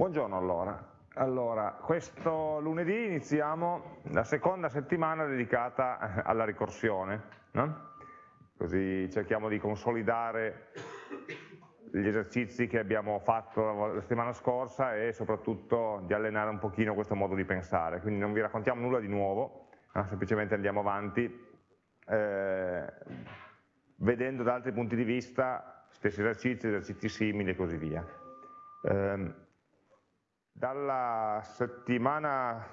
Buongiorno allora. Allora, questo lunedì iniziamo la seconda settimana dedicata alla ricorsione, no? così cerchiamo di consolidare gli esercizi che abbiamo fatto la settimana scorsa e soprattutto di allenare un pochino questo modo di pensare, quindi non vi raccontiamo nulla di nuovo, no? semplicemente andiamo avanti eh, vedendo da altri punti di vista stessi esercizi, esercizi simili e così via. Eh, dalla settimana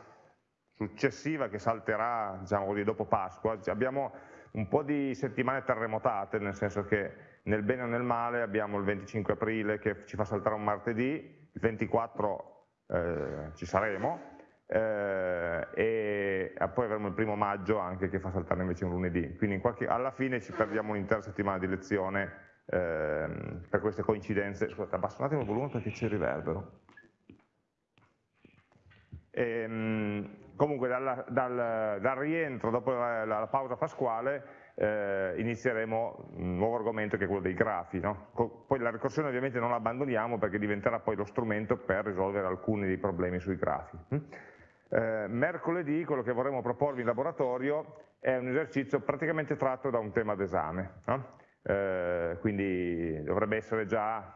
successiva che salterà diciamo così, dopo Pasqua abbiamo un po' di settimane terremotate, nel senso che nel bene o nel male abbiamo il 25 aprile che ci fa saltare un martedì, il 24 eh, ci saremo eh, e poi avremo il primo maggio anche che fa saltare invece un lunedì, quindi qualche, alla fine ci perdiamo un'intera settimana di lezione eh, per queste coincidenze. Scusate, abbasso un attimo il volume perché c'è il riverbero. E, ehm, comunque dal, dal, dal, rientro dopo la, la pausa pasquale eh, inizieremo un nuovo argomento che è quello dei grafi. No? Poi la ricorsione ovviamente non la abbandoniamo perché diventerà poi lo strumento per risolvere alcuni dei problemi sui grafi. Hm? Eh, mercoledì quello che vorremmo proporvi in laboratorio è un esercizio praticamente tratto da un tema d'esame, no? eh, quindi dovrebbe essere già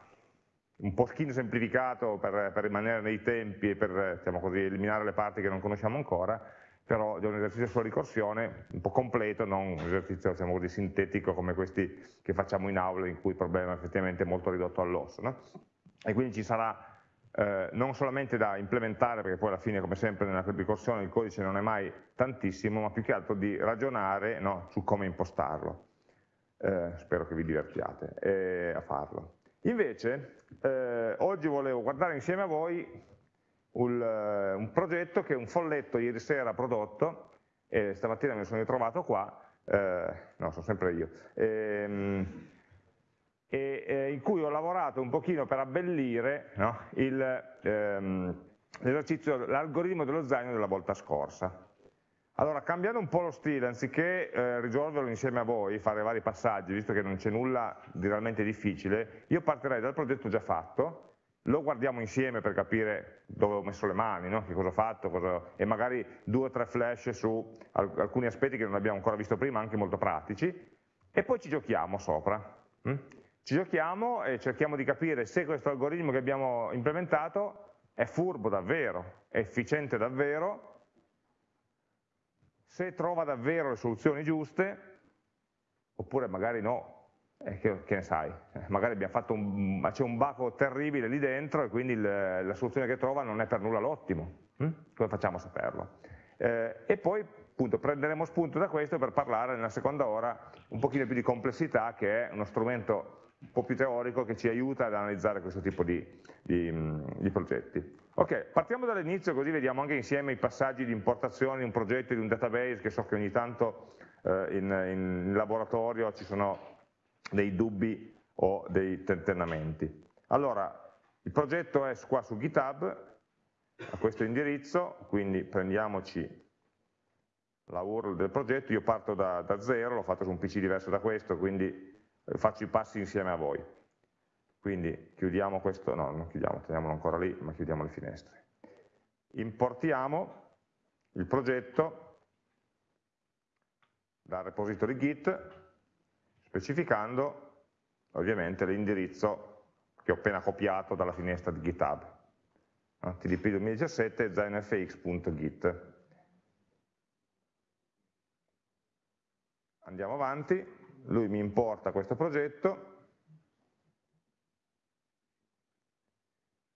un pochino semplificato per, per, rimanere nei tempi e per diciamo così, eliminare le parti che non conosciamo ancora, però è un esercizio sulla ricorsione un po' completo, non un esercizio diciamo così, sintetico come questi che facciamo in aula in cui il problema è effettivamente molto ridotto all'osso. No? E quindi ci sarà eh, non solamente da implementare, perché poi alla fine come sempre nella ricorsione il codice non è mai tantissimo, ma più che altro di ragionare no, su come impostarlo. Eh, spero che vi divertiate eh, a farlo. Invece, eh, oggi volevo guardare insieme a voi un, uh, un, progetto che un folletto ieri sera ha prodotto, e stamattina lo sono ritrovato qua, eh, no, sono sempre io, ehm, e, e, in cui ho lavorato un pochino per abbellire no, ehm, l'algoritmo dello zaino della volta scorsa. Allora, cambiando un po' lo stile, anziché eh, risolverlo insieme a voi, fare vari passaggi, visto che non c'è nulla di realmente difficile, io partirei dal progetto già fatto, lo guardiamo insieme per capire dove ho messo le mani, no? che cosa ho fatto, cosa... e magari due o tre flash su alcuni aspetti che non abbiamo ancora visto prima, anche molto pratici, e poi ci giochiamo sopra. Hm? Ci giochiamo e cerchiamo di capire se questo algoritmo che abbiamo implementato è furbo davvero, è efficiente davvero, se trova davvero le soluzioni giuste, oppure magari no, eh, che, che, ne sai, eh, magari c'è un baco terribile lì dentro e quindi il, la soluzione che trova non è per nulla l'ottimo, hm? come facciamo a saperlo? Eh, e poi appunto prenderemo spunto da questo per parlare nella seconda ora un pochino più di complessità che è uno strumento un po' più teorico che ci aiuta ad analizzare questo tipo di, di, di progetti. Ok, partiamo dall'inizio così vediamo anche insieme i passaggi di importazione di un progetto, di un database, che so che ogni tanto eh, in, in, laboratorio ci sono dei dubbi o dei tentennamenti. Allora, il progetto è qua su GitHub, a questo indirizzo, quindi prendiamoci la URL del progetto, io parto da, da zero, l'ho fatto su un PC diverso da questo, quindi eh, faccio i passi insieme a voi. Quindi chiudiamo questo, no, non chiudiamo, teniamolo ancora lì, ma chiudiamo le finestre. Importiamo il progetto dal repository Git, specificando ovviamente l'indirizzo che ho appena copiato dalla finestra di GitHub. TDP 2017 zainfx.git. Andiamo avanti, lui mi importa questo progetto,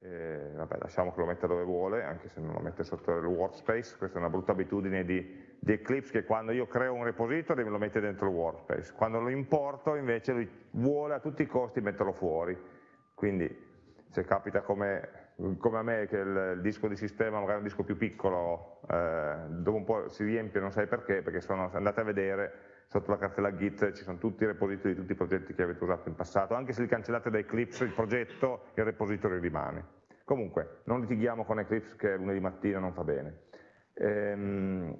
Eh, vabbè, lasciamo che lo metta dove vuole, anche se non lo mette sotto il workspace, questa è una brutta abitudine di, di Eclipse che quando io creo un repository me lo mette dentro il workspace, quando lo importo invece lui vuole a tutti i costi metterlo fuori, quindi se capita come, come a me che il, il, disco di sistema magari un disco più piccolo, eh, dopo un po' si riempie, non sai perché, perché sono, andate a vedere sotto la cartella Git ci sono tutti i repository di tutti i progetti che avete usato in passato, anche se li cancellate da Eclipse il progetto, il repository rimane. Comunque, non litighiamo con Eclipse che lunedì mattina non fa bene. Ehm,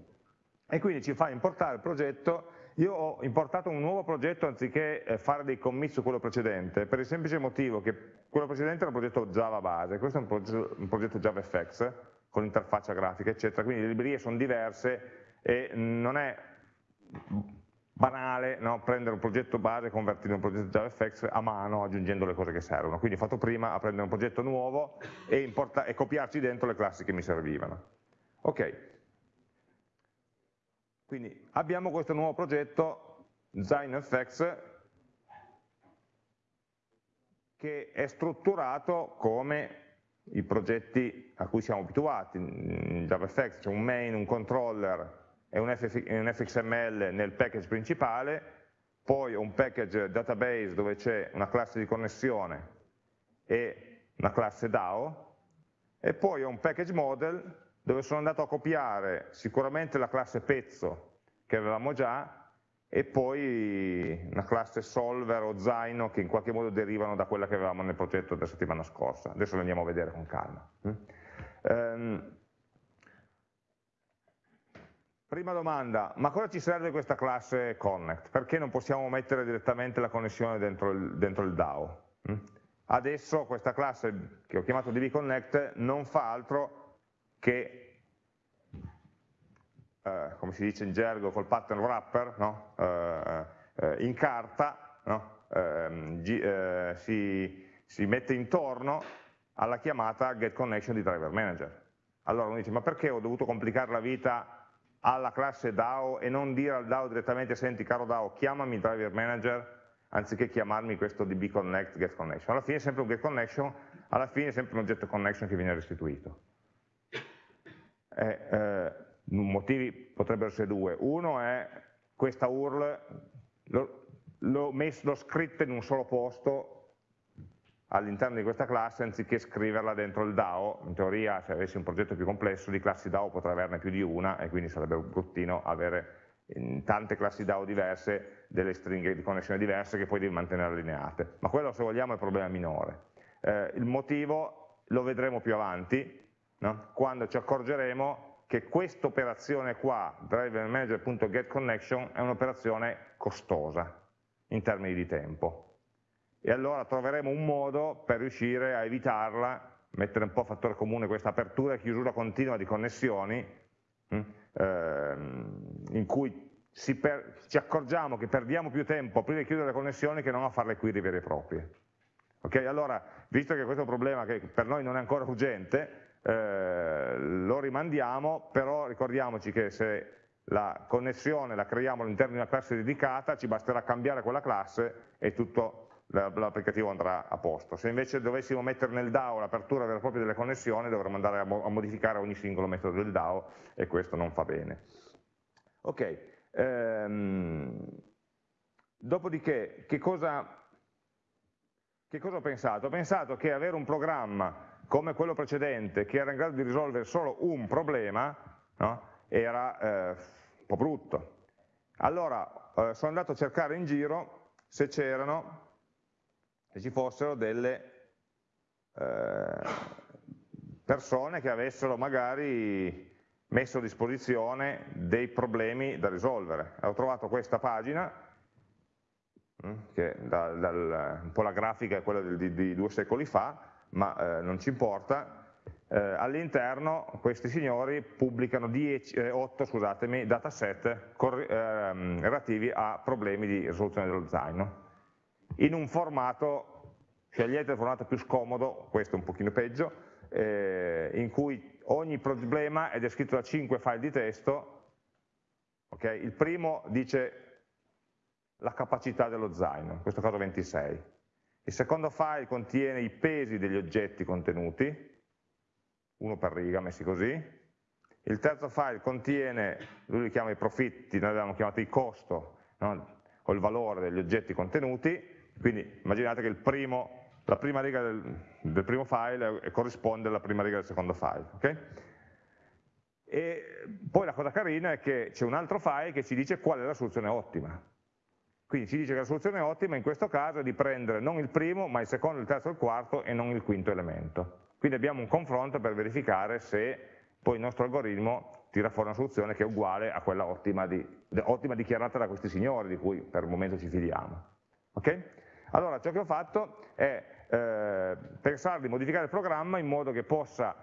e quindi ci fa importare il progetto io ho importato un nuovo progetto anziché eh, fare dei commit su quello precedente, per il semplice motivo che quello precedente era un progetto Java base, questo è un progetto, un progetto JavaFX, con interfaccia grafica, eccetera, quindi le librerie sono diverse e non è banale no? prendere un progetto base e convertirlo in un progetto JavaFX a mano aggiungendo le cose che servono. Quindi ho fatto prima a prendere un progetto nuovo e, e copiarci dentro le classi che mi servivano. Ok, quindi abbiamo questo nuovo progetto ZineFX che è strutturato come i progetti a cui siamo abituati, in JavaFX c'è un main, un controller e un, fxml nel package principale, poi un package database dove c'è una classe di connessione e una classe DAO, e poi un package model dove sono andato a copiare sicuramente la classe pezzo che avevamo già e poi una classe solver o zaino che in qualche modo derivano da quella che avevamo nel progetto della settimana scorsa. Adesso le andiamo a vedere con calma. Um, prima domanda, ma cosa ci serve questa classe connect? Perché non possiamo mettere direttamente la connessione dentro il, dentro il DAO? Adesso questa classe che ho chiamato dbconnect non fa altro che, eh, come si dice in gergo, col pattern wrapper, no? eh, eh, in carta, no? Ehm, eh, si, si mette intorno alla chiamata getConnection di driver manager. Allora uno dice, ma perché ho dovuto complicare la vita alla classe DAO e non dire al DAO direttamente, senti caro DAO, chiamami driver manager anziché chiamarmi questo dbconnect getConnection. Alla fine è sempre un getConnection, alla fine è sempre un oggetto connection che viene restituito eh, eh, motivi potrebbero essere due. Uno è questa URL, l'ho scritta in un solo posto all'interno di questa classe anziché scriverla dentro il DAO, in teoria se avessi un progetto più complesso di classi DAO potrei averne più di una e quindi sarebbe bruttino avere in tante classi DAO diverse delle stringhe di connessione diverse che poi devi mantenere allineate, ma quello se vogliamo è il problema minore. Eh, il motivo lo vedremo più avanti, no? quando ci accorgeremo che questa operazione qua, drivermanager.getConnection, è un'operazione costosa in termini di tempo. E allora troveremo un modo per riuscire a evitarla, mettere un po' a fattore comune questa apertura e chiusura continua di connessioni, hm, ehm, in cui per, ci accorgiamo che perdiamo più tempo prima di chiudere le connessioni che non a fare le query vere e proprie. Ok, allora, visto che questo è un problema che per noi non è ancora urgente, eh, lo rimandiamo, però ricordiamoci che se la connessione la creiamo all'interno di una classe dedicata, ci basterà cambiare quella classe e tutto l'applicativo andrà a posto. Se invece dovessimo mettere nel DAO l'apertura vera e propria delle connessioni, dovremmo andare a, modificare ogni singolo metodo del DAO e questo non fa bene. Ok, ehm, dopodiché che cosa, che cosa ho pensato? Ho pensato che avere un programma come quello precedente che era in grado di risolvere solo un problema, no? era eh, un po' brutto. Allora eh, sono andato a cercare in giro se c'erano, se ci fossero delle eh, persone che avessero magari messo a disposizione dei problemi da risolvere. Ho trovato questa pagina, mm, che da, dal, un po' la grafica è quella di, di, di due secoli fa, ma eh, non ci importa, eh, all'interno questi signori pubblicano 10, eh, 8 scusatemi, dataset ehm, relativi a problemi di risoluzione dello zaino, in un formato, scegliete il formato più scomodo, questo è un pochino peggio, eh, in cui ogni problema è descritto da 5 file di testo, okay? il primo dice la capacità dello zaino, in questo caso 26, il secondo file contiene i pesi degli oggetti contenuti, uno per riga messi così, il terzo file contiene, lui li chiama i profitti, noi abbiamo chiamato il costo, no? o il valore degli oggetti contenuti, quindi immaginate che primo, la prima riga del, del, primo file corrisponde alla prima riga del secondo file. Okay? E poi la cosa carina è che c'è un altro file che ci dice qual è la soluzione ottima. Quindi ci dice che la soluzione ottima in questo caso è di prendere non il primo, ma il secondo, il terzo, il quarto e non il quinto elemento. Quindi abbiamo un confronto per verificare se poi il nostro algoritmo tira fuori una soluzione che è uguale a quella ottima, di, ottima dichiarata da questi signori, di cui per il momento ci fidiamo. Okay? Allora, ciò che ho fatto è eh, pensare di modificare il programma in modo che, possa,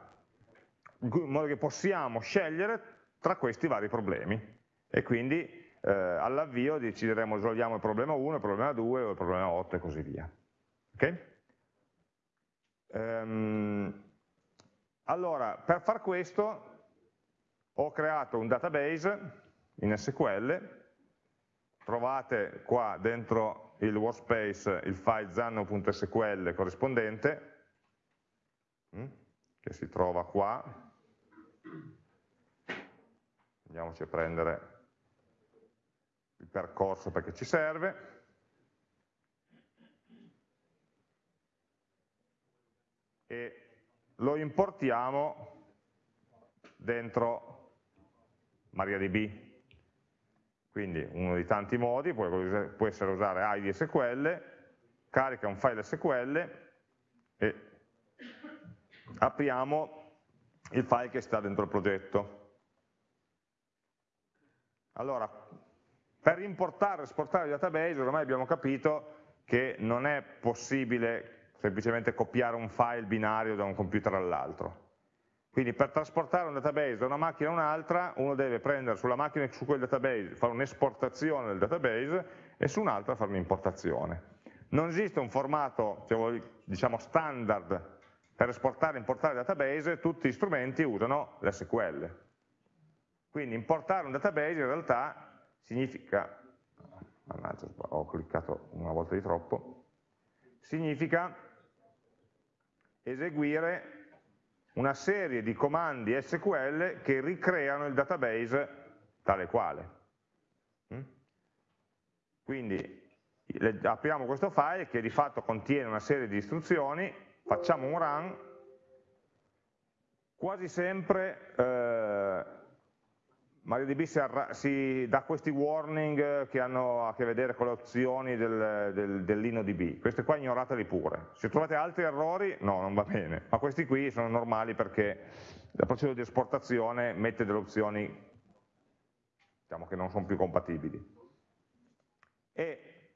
in modo che possiamo scegliere tra questi vari problemi e quindi eh, all'avvio decideremo risolviamo il problema 1, il problema 2 o il problema 8 e così via. Okay? Ehm, allora, per far questo ho creato un database in SQL, trovate qua dentro il workspace il file zanno.sql corrispondente, mm, che si trova qua, andiamoci a prendere il percorso perché ci serve, e lo importiamo dentro MariaDB. Quindi uno dei tanti modi può, essere usare ID SQL, carica un file SQL e apriamo il file che sta dentro il progetto. Allora, per importare e esportare il database ormai abbiamo capito che non è possibile semplicemente copiare un file binario da un computer all'altro. Quindi per trasportare un database da una macchina a un'altra, uno deve prendere sulla macchina su quel database, fare un'esportazione del database e su un'altra fare un'importazione. Non esiste un formato diciamo, standard per esportare e importare il database, tutti gli strumenti usano l'SQL. Quindi importare un database in realtà significa, mannaggia ho cliccato una volta di troppo, significa eseguire una serie di comandi SQL che ricreano il database tale quale. Mm? Quindi apriamo questo file che di fatto contiene una serie di istruzioni, facciamo un run, quasi sempre eh, MariaDB si, si, dà questi warning che hanno a che vedere con le opzioni del, del, dell'InnoDB, queste qua ignorateli pure, se trovate altri errori no, non va bene, ma questi qui sono normali perché la procedura di esportazione mette delle opzioni diciamo che non sono più compatibili. E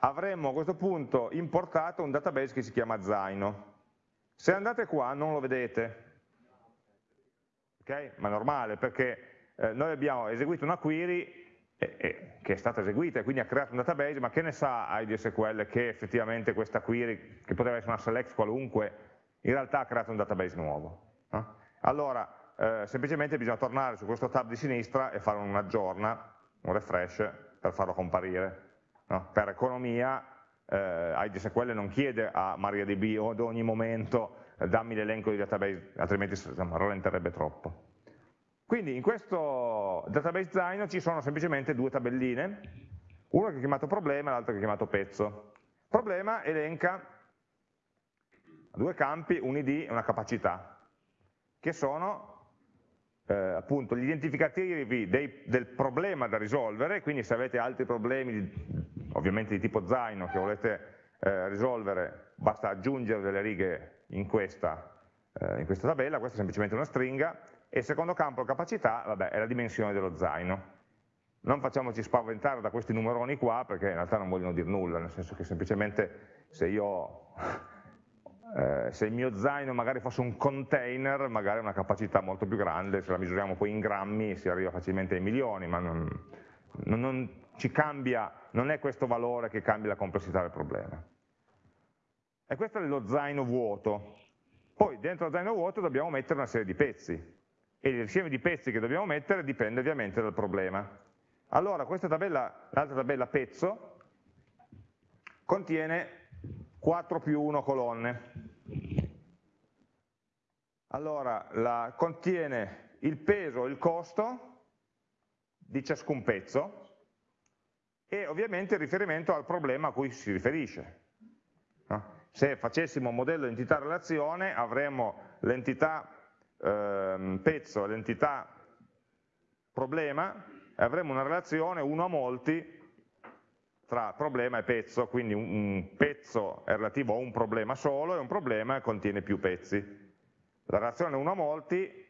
avremmo a questo punto importato un database che si chiama Zaino. Se andate qua non lo vedete, ok? Ma è normale perché eh, noi abbiamo eseguito una query eh, eh, che è stata eseguita e quindi ha creato un database, ma che ne sa IDSQL che effettivamente questa query, che poteva essere una select qualunque, in realtà ha creato un database nuovo. No? Allora, eh, semplicemente bisogna tornare su questo tab di sinistra e fare un aggiorna, un refresh, per farlo comparire. No? Per economia, eh, IDSQL non chiede a MariaDB ad ogni momento eh, dammi l'elenco di database, altrimenti insomma, rallenterebbe troppo. Quindi in questo database Zaino ci sono semplicemente due tabelline, una che è chiamato problema e l'altra che è chiamato pezzo. Problema elenca due campi, un id e una capacità, che sono eh, appunto gli identificativi dei, del problema da risolvere, quindi se avete altri problemi, ovviamente di tipo Zaino, che volete eh, risolvere, basta aggiungere delle righe in questa, eh, in questa tabella, questa è semplicemente una stringa, e il secondo campo, capacità, vabbè, è la dimensione dello zaino. Non facciamoci spaventare da questi numeroni qua, perché in realtà non vogliono dire nulla, nel senso che semplicemente se io... Eh, se il mio zaino magari fosse un container, magari ha una capacità molto più grande, se la misuriamo poi in grammi si arriva facilmente ai milioni, ma non, non, non ci cambia, non è questo valore che cambia la complessità del problema. E questo è lo zaino vuoto. Poi dentro lo zaino vuoto dobbiamo mettere una serie di pezzi e l'insieme di pezzi che dobbiamo mettere dipende ovviamente dal problema. Allora questa tabella, l'altra tabella pezzo, contiene 4 più 1 colonne. Allora, la, contiene il peso e il costo di ciascun pezzo e ovviamente il riferimento al problema a cui si riferisce. Se facessimo un modello entità-relazione avremmo l'entità ehm, pezzo l'entità problema e avremo una relazione 1 a molti tra problema e pezzo, quindi un, pezzo è relativo a un problema solo e un problema contiene più pezzi. La relazione 1 a molti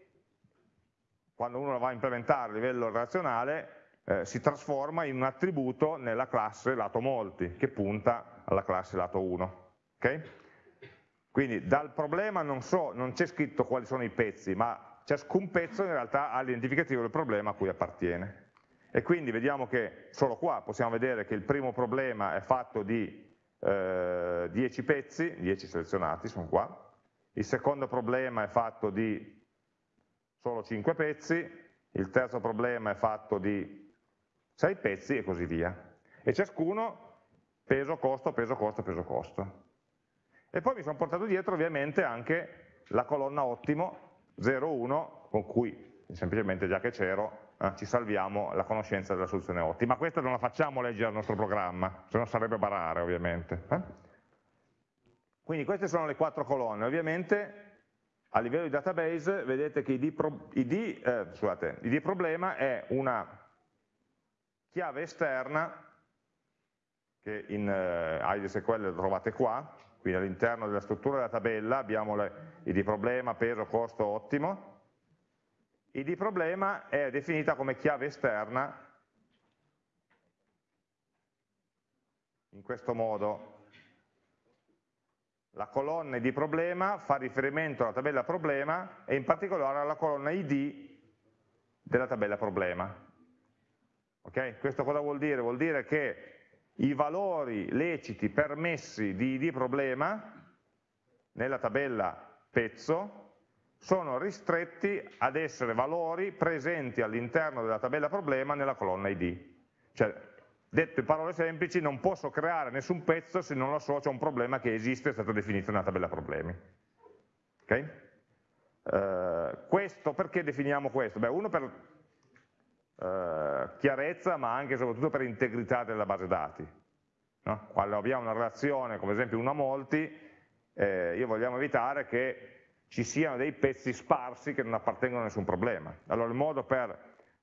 quando uno la va a implementare a livello relazionale, eh, si trasforma in un attributo nella classe lato molti, che punta alla classe lato 1. Okay? Quindi dal problema non, so, non c'è scritto quali sono i pezzi, ma ciascun pezzo in realtà ha l'identificativo del problema a cui appartiene. E quindi vediamo che solo qua possiamo vedere che il primo problema è fatto di eh, 10 pezzi, 10 selezionati sono qua, il secondo problema è fatto di solo 5 pezzi, il terzo problema è fatto di 6 pezzi e così via. E ciascuno peso, costo, peso, costo, peso, costo. E poi mi sono portato dietro ovviamente anche la colonna ottimo 0,1 con cui semplicemente già che c'ero eh, ci salviamo la conoscenza della soluzione ottima. Questa non la facciamo leggere al nostro programma, se no sarebbe barare ovviamente. Eh? Quindi queste sono le quattro colonne, ovviamente a livello di database vedete che ID, pro, ID, eh, scusate, ID problema è una chiave esterna, che in eh, IDSQL trovate qua, quindi all'interno della struttura della tabella abbiamo le ID problema, peso, costo, ottimo, ID problema è definita come chiave esterna in questo modo. La colonna ID problema fa riferimento alla tabella problema e in particolare alla colonna ID della tabella problema. Okay? Questo cosa vuol dire? Vuol dire che i valori leciti permessi di ID problema nella tabella pezzo sono ristretti ad essere valori presenti all'interno della tabella problema nella colonna ID. Cioè, detto in parole semplici, non posso creare nessun pezzo se non lo associo a un problema che esiste e è stato definito nella tabella problemi. Okay? Uh, questo, perché definiamo questo? Beh, uno per eh, chiarezza ma anche e soprattutto per integrità della base dati. No? Quando abbiamo una relazione, come esempio una molti, eh, io vogliamo evitare che ci siano dei pezzi sparsi che non appartengono a nessun problema. Allora il modo per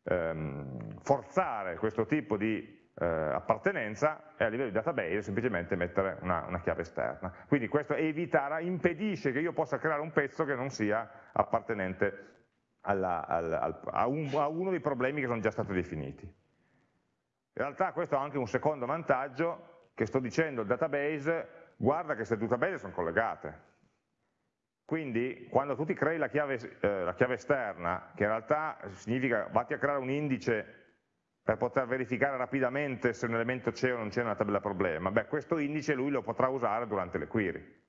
ehm, forzare questo tipo di eh, appartenenza è a livello di database semplicemente mettere una, una chiave esterna. Quindi questo eviterà, impedisce che io possa creare un pezzo che non sia appartenente alla, alla, a, un, a uno dei problemi che sono già stati definiti. In realtà questo ha anche un secondo vantaggio, che sto dicendo al database, guarda che queste due tabelle sono collegate. Quindi quando tu ti crei la chiave, eh, la chiave esterna, che in realtà significa vatti a creare un indice per poter verificare rapidamente se un elemento c'è o non c'è nella tabella problema, beh questo indice lui lo potrà usare durante le query.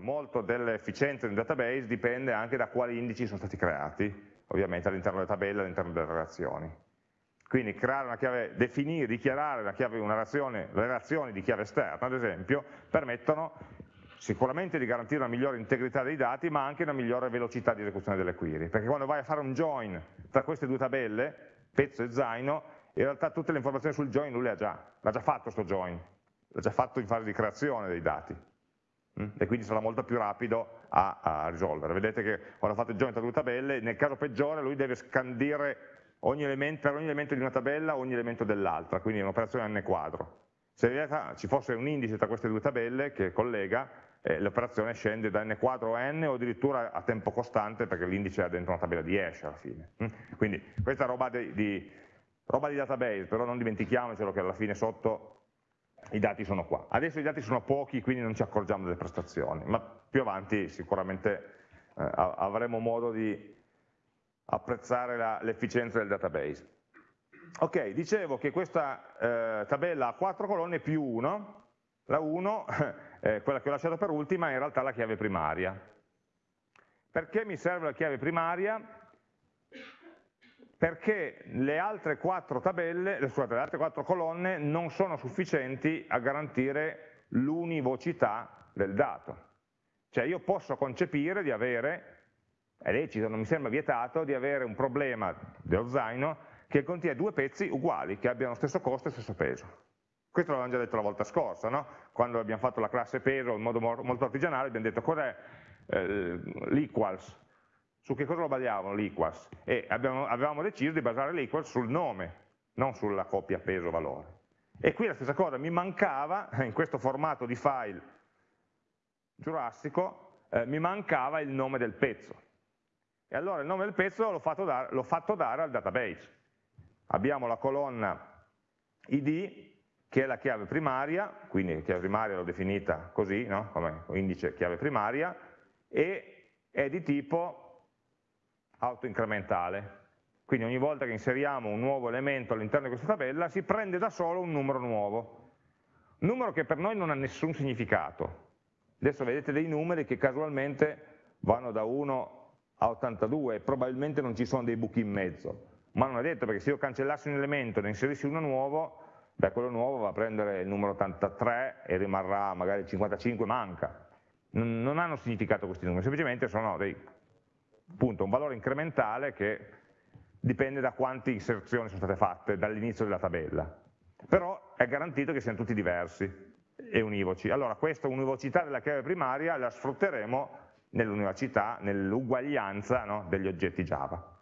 Molto dell'efficienza del database dipende anche da quali indici sono stati creati, ovviamente all'interno delle tabelle, all'interno delle relazioni. Quindi creare una chiave, definire, dichiarare una chiave, una relazione, le relazioni di chiave esterna, ad esempio, permettono sicuramente di garantire una migliore integrità dei dati, ma anche una migliore velocità di esecuzione delle query, perché quando vai a fare un join tra queste due tabelle, pezzo e zaino, in realtà tutte le informazioni sul join lui le ha già, l'ha già fatto questo join, l'ha già fatto in fase di creazione dei dati e quindi sarà molto più rapido a, a risolvere. Vedete che quando fate join tra due tabelle, nel caso peggiore lui deve scandire ogni elemento, per ogni elemento di una tabella ogni elemento dell'altra, quindi è un'operazione n quadro. Se in realtà ci fosse un indice tra queste due tabelle che collega, eh, l'operazione scende da n quadro a n o addirittura a tempo costante perché l'indice è dentro una tabella di hash alla fine. Quindi questa roba di, di, roba di database, però non dimentichiamocelo che alla fine sotto i dati sono qua. Adesso i dati sono pochi, quindi non ci accorgiamo delle prestazioni, ma più avanti sicuramente eh, avremo modo di apprezzare l'efficienza del database. Ok, dicevo che questa eh, tabella ha quattro colonne più 1, la 1, eh, quella che ho lasciato per ultima, è in realtà la chiave primaria. Perché mi serve la chiave primaria? Perché le altre quattro tabelle, scusate, le altre quattro colonne non sono sufficienti a garantire l'univocità del dato. Cioè io posso concepire di avere, è lecito, non mi sembra vietato, di avere un problema dello zaino che contiene due pezzi uguali, che abbiano lo stesso costo e lo stesso peso. Questo l'avevamo già detto la volta scorsa, no? quando abbiamo fatto la classe peso in modo molto artigianale abbiamo detto cos'è eh, l'equals, su che cosa lo basavano l'equals? E abbiamo, avevamo deciso di basare l'equals sul nome, non sulla coppia peso-valore. E qui la stessa cosa, mi mancava, in questo formato di file giurassico, eh, mi mancava il nome del pezzo. E allora il nome del pezzo l'ho fatto, fatto dare al database. Abbiamo la colonna id che è la chiave primaria, quindi la chiave primaria l'ho definita così, no? come indice chiave primaria, e è di tipo autoincrementale. Quindi ogni volta che inseriamo un nuovo elemento all'interno di questa tabella si prende da solo un numero nuovo. Numero che per noi non ha nessun significato. Adesso vedete dei numeri che casualmente vanno da 1 a 82 e probabilmente non ci sono dei buchi in mezzo. Ma non è detto perché se io cancellassi un elemento e ne inserissi uno nuovo, beh, quello nuovo va a prendere il numero 83 e rimarrà magari il 55, manca. Non hanno significato questi numeri, semplicemente sono dei, appunto, un valore incrementale che dipende da quante inserzioni sono state fatte dall'inizio della tabella. Però è garantito che siano tutti diversi e univoci. Allora questa univocità della chiave primaria la sfrutteremo nell'univocità, nell'uguaglianza no, degli oggetti Java.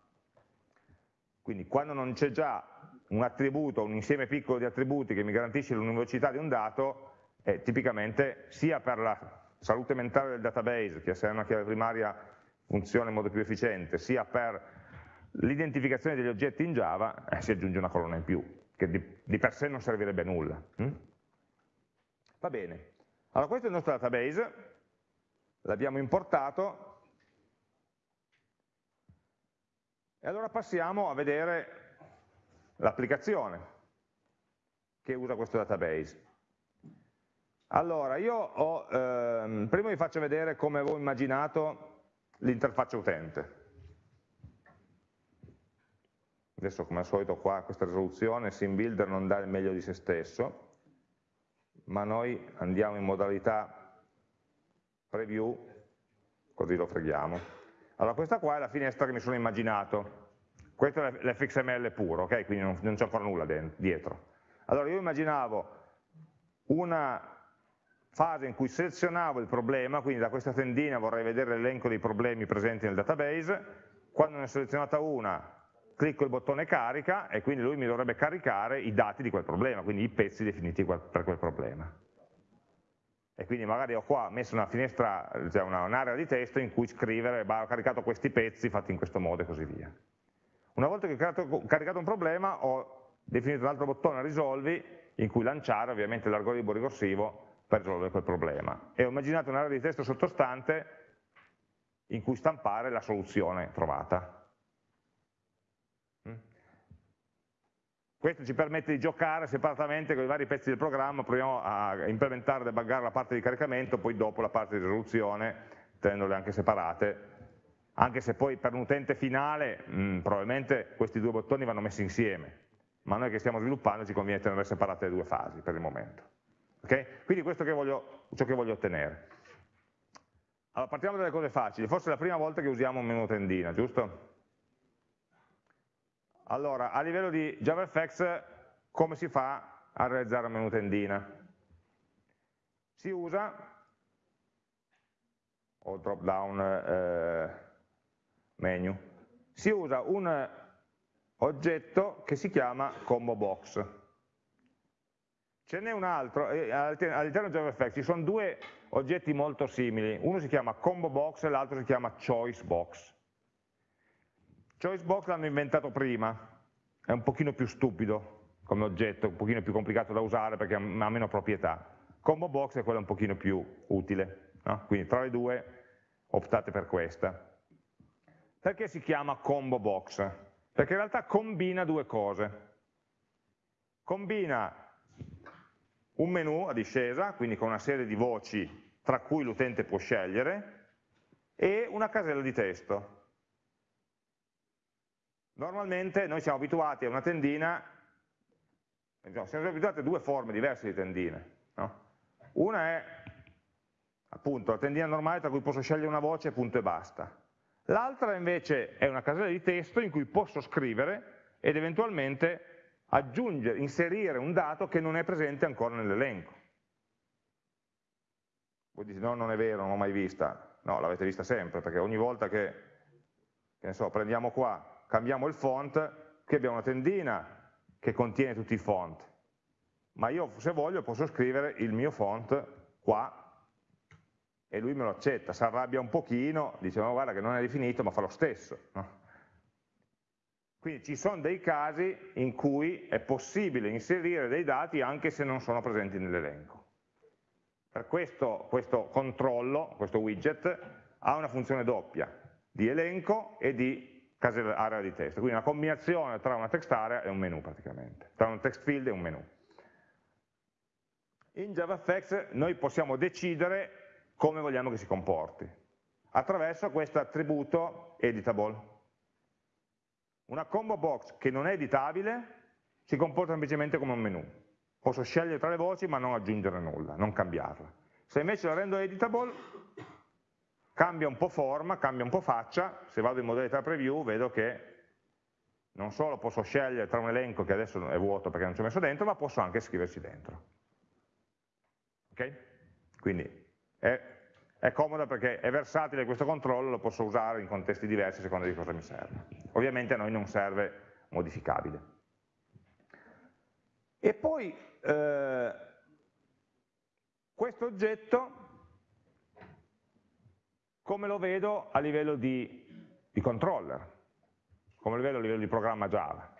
Quindi quando non c'è già un attributo, un insieme piccolo di attributi che mi garantisce l'univocità di un dato, eh, tipicamente sia per la salute mentale del database, che se è una chiave primaria funziona in modo più efficiente, sia per l'identificazione degli oggetti in Java, eh, si aggiunge una colonna in più, che di, di per sé non servirebbe a nulla. Hm? Va bene, allora questo è il nostro database, l'abbiamo importato, e allora passiamo a vedere l'applicazione che usa questo database. Allora, io ho, ehm, prima vi faccio vedere come avevo immaginato l'interfaccia utente. Adesso come al solito qua questa risoluzione SimBuilder non dà il meglio di se stesso, ma noi andiamo in modalità preview, così lo freghiamo. Allora questa qua è la finestra che mi sono immaginato, questo è l'fxml puro, ok? Quindi non, non c'è ancora nulla dietro. Allora io immaginavo una fase in cui selezionavo il problema, quindi da questa tendina vorrei vedere l'elenco dei problemi presenti nel database, quando ne ho selezionata una clicco il bottone carica e quindi lui mi dovrebbe caricare i dati di quel problema, quindi i pezzi definiti per quel problema. E quindi magari ho qua messo una finestra, cioè un'area di testo in cui scrivere, bah, ho caricato questi pezzi fatti in questo modo e così via. Una volta che ho caricato un problema ho definito un altro bottone risolvi in cui lanciare ovviamente l'algoritmo ricorsivo per risolvere quel problema. E ho immaginato un'area di testo sottostante in cui stampare la soluzione trovata. Questo ci permette di giocare separatamente con i vari pezzi del programma, proviamo a implementare e debuggare la parte di caricamento, poi dopo la parte di risoluzione, tenendole anche separate, anche se poi per un utente finale mh, mm, probabilmente questi due bottoni vanno messi insieme, ma noi che stiamo sviluppando ci conviene tenere separate le due fasi per il momento. Okay? Quindi questo è ciò che voglio ottenere. Allora, partiamo dalle cose facili, forse è la prima volta che usiamo un menu tendina, giusto? Allora, a livello di JavaFX, come si fa a realizzare un menu tendina? Si usa, o drop down eh, menu, si usa un oggetto che si chiama combo box. Ce n'è un altro, eh, all'interno di JavaFX ci sono due oggetti molto simili, uno si chiama combo box e l'altro si chiama choice box. Choicebox l'hanno inventato prima, è un pochino più stupido come oggetto, un pochino più complicato da usare perché ha meno proprietà. Combo box è quello un pochino più utile, no? quindi tra le due optate per questa. Perché si chiama combo box? Perché in realtà combina due cose. Combina un menu a discesa, quindi con una serie di voci tra cui l'utente può scegliere, e una casella di testo. Normalmente noi siamo abituati a una tendina, siamo abituati a due forme diverse di tendine. No? Una è appunto la tendina normale tra cui posso scegliere una voce, punto e basta. L'altra invece è una casella di testo in cui posso scrivere ed eventualmente aggiungere, inserire un dato che non è presente ancora nell'elenco. Voi dite no, non è vero, non l'ho mai vista. No, l'avete vista sempre, perché ogni volta che, che so, prendiamo qua cambiamo il font, qui abbiamo una tendina che contiene tutti i font, ma io se voglio posso scrivere il mio font qua e lui me lo accetta, si arrabbia un pochino, dice ma guarda che non è definito ma fa lo stesso. No? Quindi ci sono dei casi in cui è possibile inserire dei dati anche se non sono presenti nell'elenco. Per questo, questo controllo, questo widget, ha una funzione doppia, di elenco e di area di testo, quindi una combinazione tra una text area e un menu praticamente, tra un text field e un menu. In JavaFX noi possiamo decidere come vogliamo che si comporti, attraverso questo attributo editable. Una combo box che non è editabile si comporta semplicemente come un menu. Posso scegliere tra le voci ma non aggiungere nulla, non cambiarla. Se invece la rendo editable, cambia un po' forma, cambia un po' faccia, se vado in modalità preview vedo che non solo posso scegliere tra un elenco che adesso è vuoto perché non ci ho messo dentro, ma posso anche scriverci dentro. Ok? Quindi è è comoda perché è versatile questo controllo, lo posso usare in contesti diversi a seconda di cosa mi serve. Ovviamente a noi non serve modificabile. E poi eh, questo oggetto come lo vedo a livello di, di controller, come lo vedo a livello di programma Java.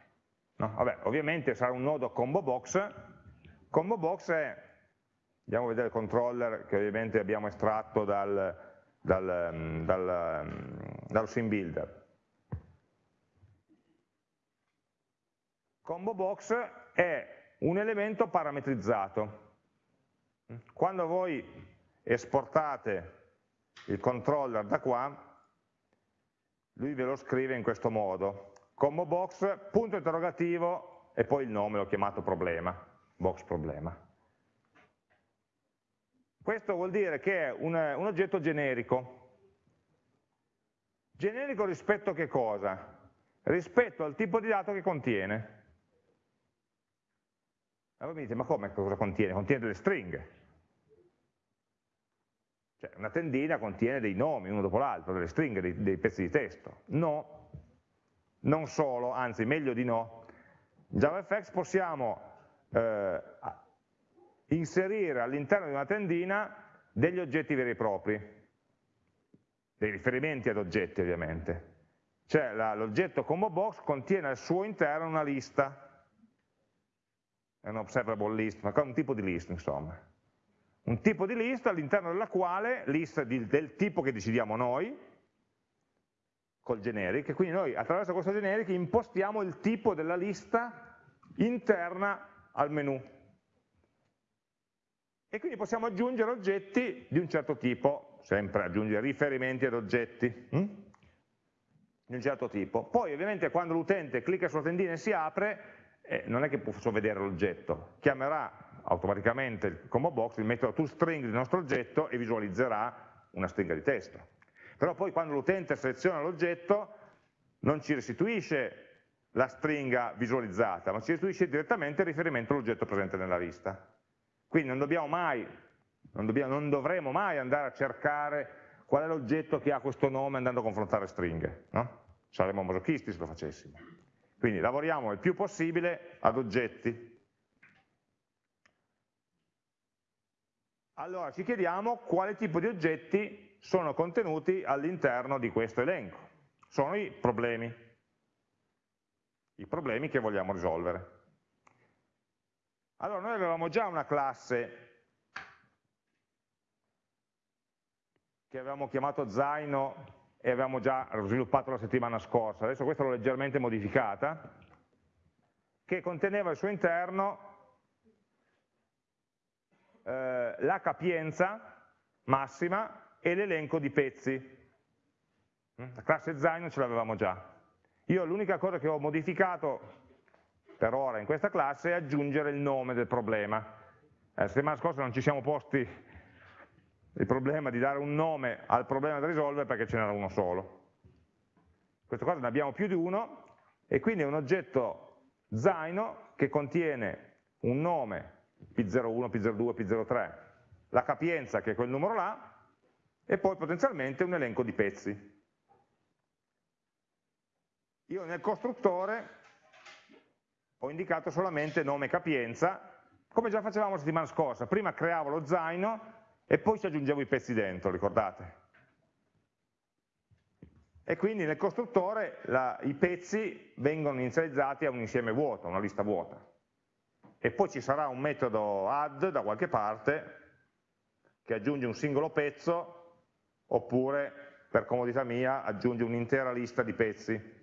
No? Vabbè, ovviamente sarà un nodo combo box, combo box è Andiamo a vedere il controller che ovviamente abbiamo estratto dal, dal, mm, dal, mm, dallo sim builder. Combo box è un elemento parametrizzato. Quando voi esportate il controller da qua, lui ve lo scrive in questo modo. Combo box, punto interrogativo e poi il nome, l'ho chiamato problema, box problema. Questo vuol dire che è un, un oggetto generico. Generico rispetto a che cosa? Rispetto al tipo di dato che contiene. Allora mi dite, ma come cosa contiene? Contiene delle stringhe. Cioè, una tendina contiene dei nomi, uno dopo l'altro, delle stringhe, dei, dei, pezzi di testo. No, non solo, anzi meglio di no. In JavaFX possiamo eh, inserire all'interno di una tendina degli oggetti veri e propri, dei riferimenti ad oggetti ovviamente. Cioè l'oggetto combo box contiene al suo interno una lista, è un observable list, ma un tipo di list insomma. Un tipo di lista all'interno della quale, lista di, del tipo che decidiamo noi, col generic, e quindi noi attraverso questo generic impostiamo il tipo della lista interna al menu e quindi possiamo aggiungere oggetti di un certo tipo, sempre aggiungere riferimenti ad oggetti, hm? di un certo tipo. Poi ovviamente quando l'utente clicca sulla tendina e si apre, eh, non è che posso vedere l'oggetto, chiamerà automaticamente il combo box, il metodo toString del nostro oggetto e visualizzerà una stringa di testo. Però poi quando l'utente seleziona l'oggetto non ci restituisce la stringa visualizzata, ma ci restituisce direttamente il riferimento all'oggetto presente nella lista. Quindi non dobbiamo mai, non, dobbiamo, non dovremo mai andare a cercare qual è l'oggetto che ha questo nome andando a confrontare stringhe, no? saremmo masochisti se lo facessimo. Quindi lavoriamo il più possibile ad oggetti. Allora ci chiediamo quale tipo di oggetti sono contenuti all'interno di questo elenco. Sono i problemi, i problemi che vogliamo risolvere. Allora, noi avevamo già una classe che avevamo chiamato Zaino e avevamo già sviluppato la settimana scorsa, adesso questa l'ho leggermente modificata, che conteneva al suo interno eh, la capienza massima e l'elenco di pezzi. La classe Zaino ce l'avevamo già. Io l'unica cosa che ho modificato per ora in questa classe è aggiungere il nome del problema. Eh, la settimana scorsa non ci siamo posti il problema di dare un nome al problema da risolvere perché ce n'era uno solo. In questo caso ne abbiamo più di uno e quindi è un oggetto zaino che contiene un nome P01, P02, P03, la capienza che è quel numero là e poi potenzialmente un elenco di pezzi. Io nel costruttore ho indicato solamente nome e capienza, come già facevamo la settimana scorsa, prima creavo lo zaino e poi ci aggiungevo i pezzi dentro, ricordate? E quindi nel costruttore la, i pezzi vengono inizializzati a un insieme vuoto, una lista vuota. E poi ci sarà un metodo add da qualche parte che aggiunge un singolo pezzo oppure, per comodità mia, aggiunge un'intera lista di pezzi.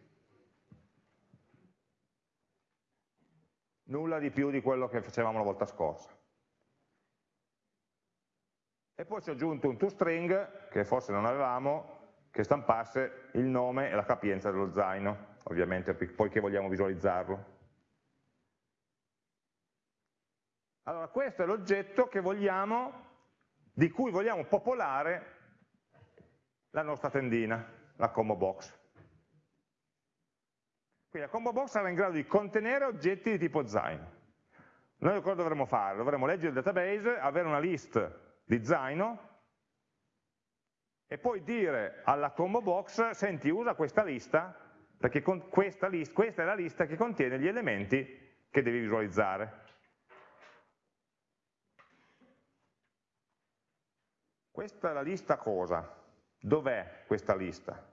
Nulla di più di quello che facevamo la volta scorsa. E poi ci ho aggiunto un toString, che forse non avevamo, che stampasse il nome e la capienza dello zaino, ovviamente poiché vogliamo visualizzarlo. Allora, questo è l'oggetto di cui vogliamo popolare la nostra tendina, la combo box. Quindi la combo box sarà in grado di contenere oggetti di tipo zaino. Noi cosa dovremo fare? Dovremo leggere il database, avere una list di zaino e poi dire alla combo box, senti usa questa lista, perché questa, list, questa è la lista che contiene gli elementi che devi visualizzare. Questa è la lista cosa? Dov'è questa lista?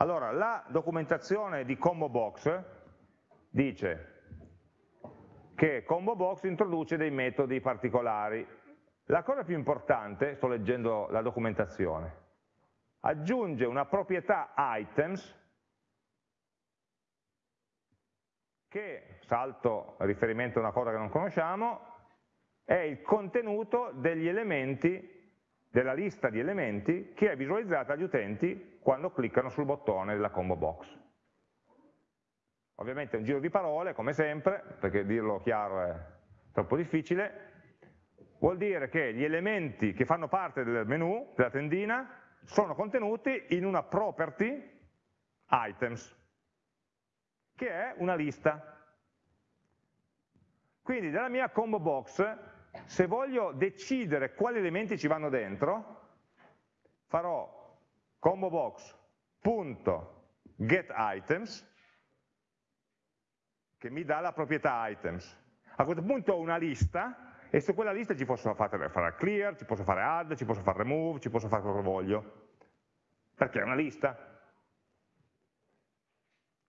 Allora, la documentazione di Combo Box dice che Combo Box introduce dei metodi particolari. La cosa più importante, sto leggendo la documentazione, aggiunge una proprietà items che, salto riferimento a una cosa che non conosciamo, è il contenuto degli elementi, della lista di elementi che è visualizzata agli utenti quando cliccano sul bottone della combo box. Ovviamente è un giro di parole, come sempre, perché dirlo chiaro è troppo difficile, vuol dire che gli elementi che fanno parte del menu, della tendina, sono contenuti in una property items, che è una lista. Quindi nella mia combo box, se voglio decidere quali elementi ci vanno dentro, farò combo box.getItems, che mi dà la proprietà items. A questo punto ho una lista e su quella lista ci posso fare, fare clear, ci posso fare add, ci posso fare remove, ci posso fare quello che voglio, perché è una lista.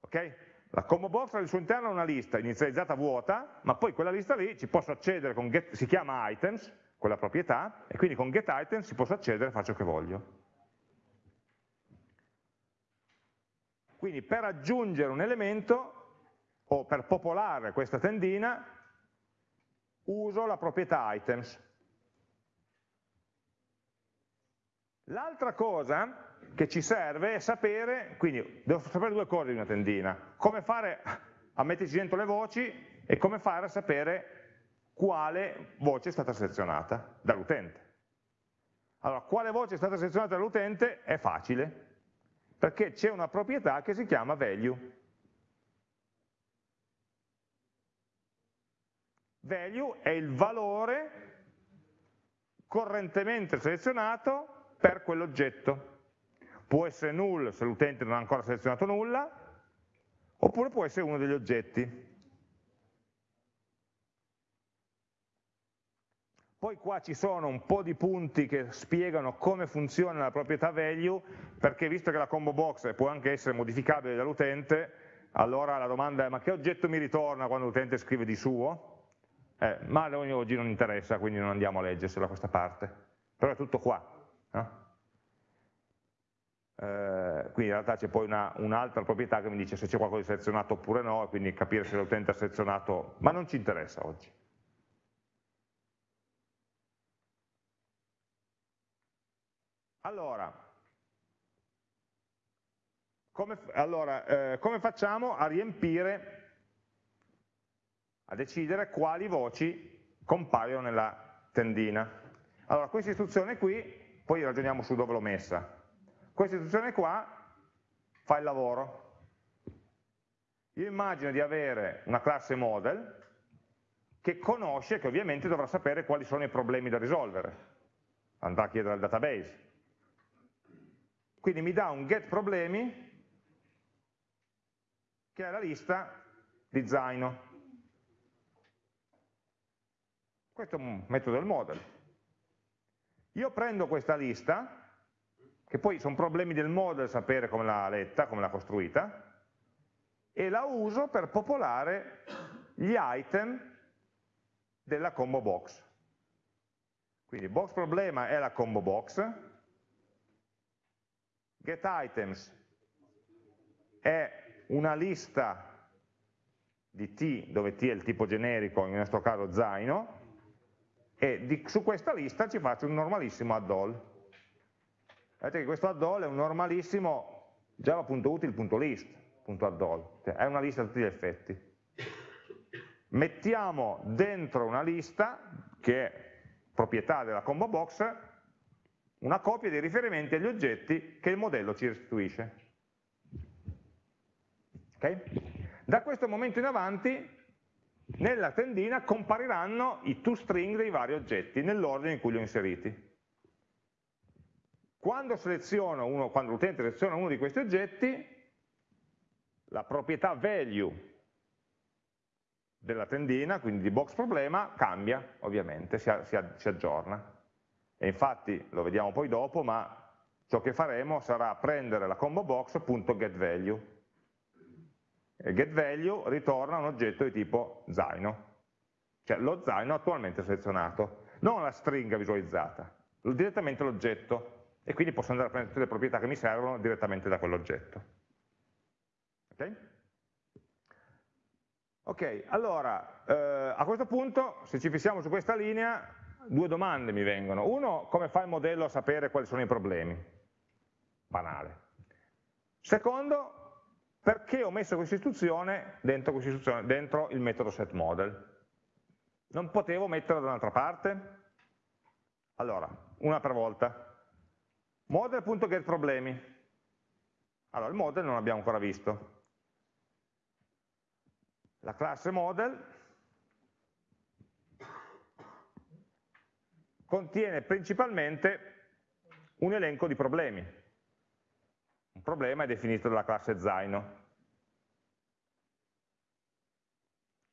Ok? La combo box al suo interno una lista inizializzata vuota, ma poi quella lista lì ci posso accedere con get, si chiama items, quella proprietà, e quindi con getItems ci posso accedere e faccio che voglio. Quindi per aggiungere un elemento o per popolare questa tendina uso la proprietà items. L'altra cosa che ci serve è sapere, quindi devo sapere due cose di una tendina, come fare a metterci dentro le voci e come fare a sapere quale voce è stata selezionata dall'utente. Allora, quale voce è stata selezionata dall'utente è facile, perché c'è una proprietà che si chiama value. value è il valore correntemente selezionato per quell'oggetto. Può essere null se l'utente non ha ancora selezionato nulla, oppure può essere uno degli oggetti. Poi qua ci sono un po' di punti che spiegano come funziona la proprietà value, perché visto che la combo box può anche essere modificabile dall'utente, allora la domanda è ma che oggetto mi ritorna quando l'utente scrive di suo? eh, ma oggi non interessa, quindi non andiamo a leggersela questa parte, però è tutto qua. No? Eh, quindi in realtà c'è poi un'altra un proprietà che mi dice se c'è qualcosa di selezionato oppure no, e quindi capire se l'utente ha selezionato, ma non ci interessa oggi. Allora, come, allora eh, come facciamo a riempire a decidere quali voci compaiono nella tendina. Allora, questa istruzione qui, poi ragioniamo su dove l'ho messa. Questa istruzione qua fa il lavoro. Io immagino di avere una classe model che conosce, che ovviamente dovrà sapere quali sono i problemi da risolvere. Andrà a chiedere al database. Quindi mi dà un get problemi che è la lista di zaino. Questo è un metodo del model. Io prendo questa lista, che poi sono problemi del model sapere come l'ha letta, come l'ha costruita, e la uso per popolare gli item della combo box. Quindi box problema è la combo box, get items è una lista di T, dove T è il tipo generico, in questo caso zaino, e di, su questa lista ci faccio un normalissimo add all. Vedete che questo add all è un normalissimo java.util.list.add all, cioè è una lista a tutti gli effetti. Mettiamo dentro una lista, che è proprietà della combo box, una copia dei riferimenti agli oggetti che il modello ci restituisce. Okay? Da questo momento in avanti nella tendina compariranno i toString dei vari oggetti nell'ordine in cui li ho inseriti. Quando, quando l'utente seleziona uno di questi oggetti, la proprietà value della tendina, quindi di box problema, cambia ovviamente, si, si, si aggiorna. E infatti, lo vediamo poi dopo, ma ciò che faremo sarà prendere la combo box.getValue e getValue ritorna un oggetto di tipo zaino, cioè lo zaino attualmente selezionato, non la stringa visualizzata, direttamente l'oggetto e quindi posso andare a prendere tutte le proprietà che mi servono direttamente da quell'oggetto. Ok? Ok, allora, eh, a questo punto, se ci fissiamo su questa linea, due domande mi vengono. Uno, come fa il modello a sapere quali sono i problemi? Banale. Secondo, perché ho messo questa istruzione dentro, questa istruzione dentro il metodo setModel? Non potevo metterla da un'altra parte? Allora, una per volta. Model.getProblemi. Allora, il model non l'abbiamo ancora visto. La classe model contiene principalmente un elenco di problemi. Un problema è definito dalla classe zaino.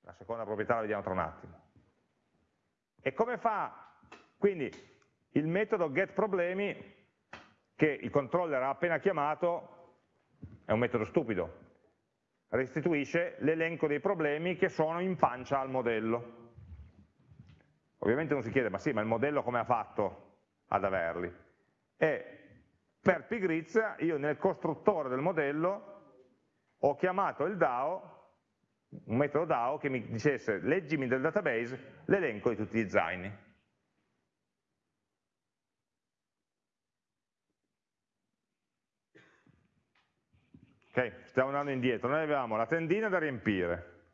La seconda proprietà la vediamo tra un attimo. E come fa? Quindi il metodo getProblemi che il controller ha appena chiamato è un metodo stupido, restituisce l'elenco dei problemi che sono in pancia al modello. Ovviamente uno si chiede, ma sì, ma il modello come ha fatto ad averli? E per pigrizia io nel costruttore del modello ho chiamato il DAO, un metodo DAO che mi dicesse leggimi del database l'elenco di tutti gli zaini. Ok, stiamo andando indietro, noi avevamo la tendina da riempire,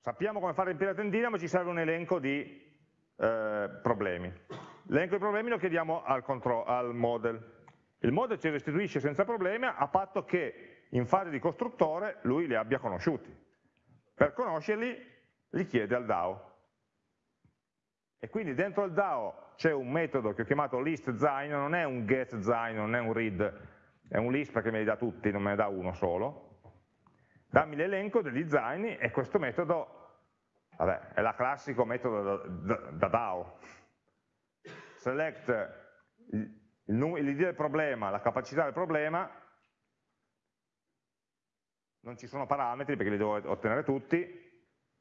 sappiamo come fare riempire la tendina ma ci serve un elenco di eh, problemi. L'elenco di problemi lo chiediamo al, al model, il model ci restituisce senza problemi a patto che in fase di costruttore lui li abbia conosciuti. Per conoscerli li chiede al DAO. E quindi dentro il DAO c'è un metodo che ho chiamato listZine, non è un getZine, non è un read, è un list perché me li dà tutti, non me ne dà uno solo. Dammi l'elenco degli zaini e questo metodo, vabbè, è la classico metodo da, da, da DAO. Select l'idea del problema, la capacità del problema, non ci sono parametri perché li devo ottenere tutti,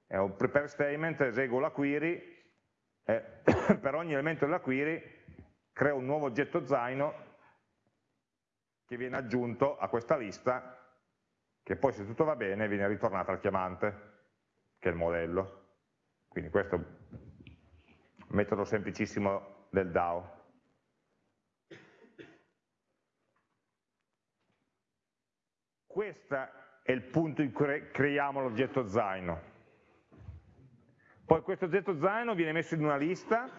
è un prepare statement, eseguo la query, e per ogni elemento della query creo un nuovo oggetto zaino che viene aggiunto a questa lista che poi se tutto va bene viene ritornata al chiamante, che è il modello. Quindi questo è un metodo semplicissimo del DAO. Questo è il punto in cui creiamo l'oggetto zaino. Poi questo oggetto zaino viene messo in una lista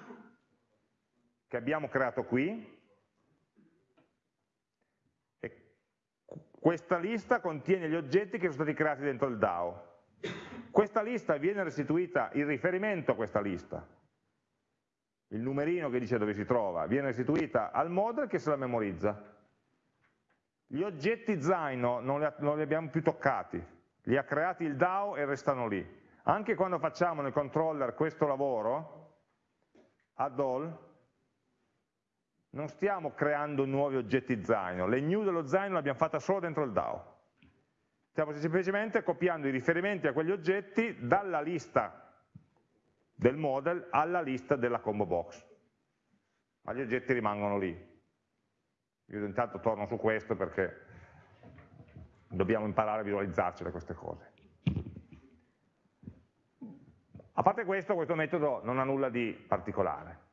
che abbiamo creato qui, questa lista contiene gli oggetti che sono stati creati dentro il DAO. Questa lista viene restituita, il riferimento a questa lista, il numerino che dice dove si trova, viene restituita al model che se la memorizza. Gli oggetti Zaino non li, non li abbiamo più toccati, li ha creati il DAO e restano lì. Anche quando facciamo nel controller questo lavoro, add all, non stiamo creando nuovi oggetti zaino, le new dello zaino l'abbiamo fatta solo dentro il DAO. Stiamo semplicemente copiando i riferimenti a quegli oggetti dalla lista del model alla lista della combo box. Ma gli oggetti rimangono lì. Io intanto torno su questo perché dobbiamo imparare a visualizzarci queste cose. A parte questo, questo metodo non ha nulla di particolare.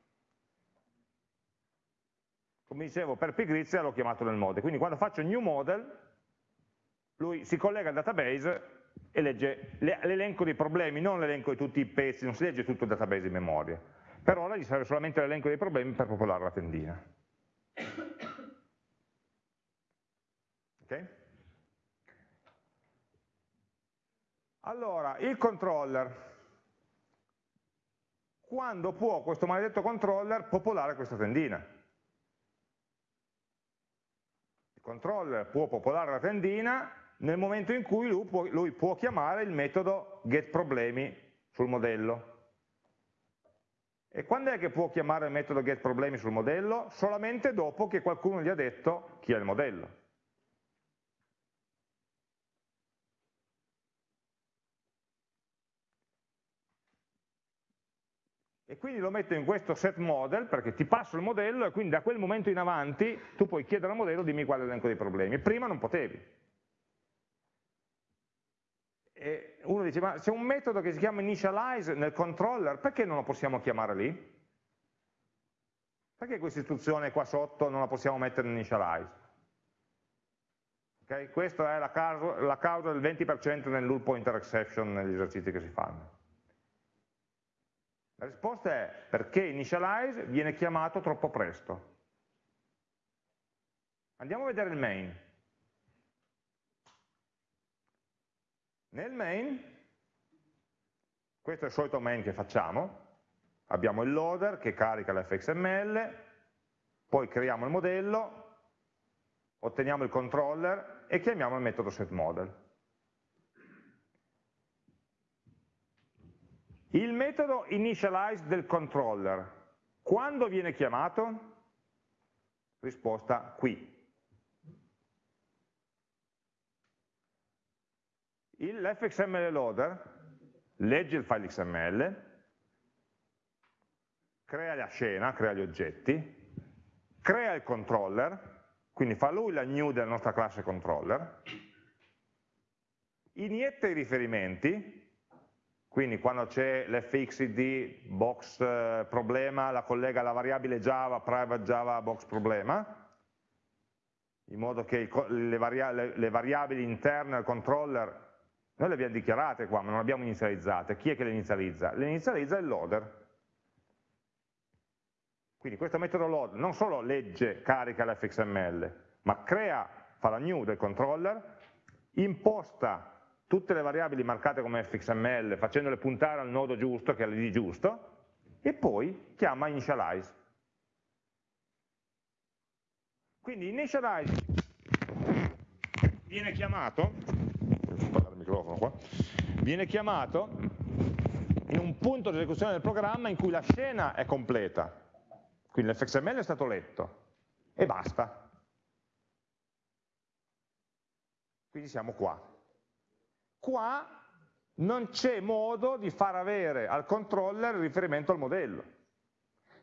Come dicevo, per pigrizia l'ho chiamato nel model, quindi quando faccio new model, lui si collega al database e legge l'elenco dei problemi, non l'elenco di tutti i pezzi, non si legge tutto il database in memoria. Per ora gli serve solamente l'elenco dei problemi per popolare la tendina. Okay? Allora, il controller. Quando può questo maledetto controller popolare questa tendina? Il controller può popolare la tendina nel momento in cui lui può, lui può chiamare il metodo getProblemi sul modello. E quando è che può chiamare il metodo getProblemi sul modello? Solamente dopo che qualcuno gli ha detto chi è il modello. E quindi lo metto in questo set model perché ti passo il modello e quindi da quel momento in avanti tu puoi chiedere al modello dimmi qual è l'elenco dei problemi, prima non potevi. E uno dice ma c'è un metodo che si chiama initialize nel controller, perché non lo possiamo chiamare lì? Perché questa istruzione qua sotto non la possiamo mettere in initialize? Okay? Questa è la causa, la causa del 20% nel null pointer exception negli esercizi che si fanno. La risposta è perché initialize viene chiamato troppo presto. Andiamo a vedere il main. Nel main, questo è il solito main che facciamo, abbiamo il loader che carica l'fxml, poi creiamo il modello, otteniamo il controller e chiamiamo il metodo setModel. Il metodo initialize del controller, quando viene chiamato? Risposta qui. L'fxml loader legge il file XML, crea la scena, crea gli oggetti, crea il controller, quindi fa lui la new della nostra classe controller, inietta i riferimenti, quindi quando c'è l'fxid box eh, problema, la collega alla variabile java, private java box problema, in modo che le, variabili interne al controller, noi le abbiamo dichiarate qua, ma non le abbiamo inizializzate. Chi è che le inizializza? Le inizializza il loader. Quindi questo metodo load non solo legge, carica l'fxml, ma crea, fa la new del controller, imposta tutte le variabili marcate come fxml facendole puntare al nodo giusto, che è l'id giusto, e poi chiama initialize. Quindi initialize viene chiamato, viene chiamato in un punto di esecuzione del programma in cui la scena è completa, quindi l'fxml è stato letto, e basta. Quindi siamo qua qua non c'è modo di far avere al controller il riferimento al modello.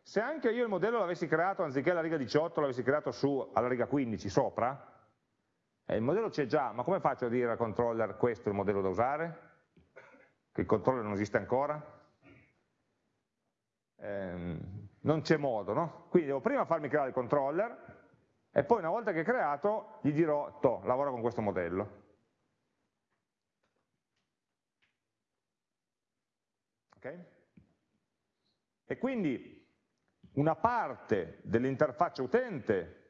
Se anche io il modello l'avessi creato anziché alla riga 18, l'avessi creato su alla riga 15 sopra, eh, il modello c'è già, ma come faccio a dire al controller questo è il modello da usare? Che il controller non esiste ancora? Eh, non c'è modo, no? Quindi devo prima farmi creare il controller e poi una volta che è creato gli dirò, to, lavora con questo modello. Okay? E quindi una parte dell'interfaccia utente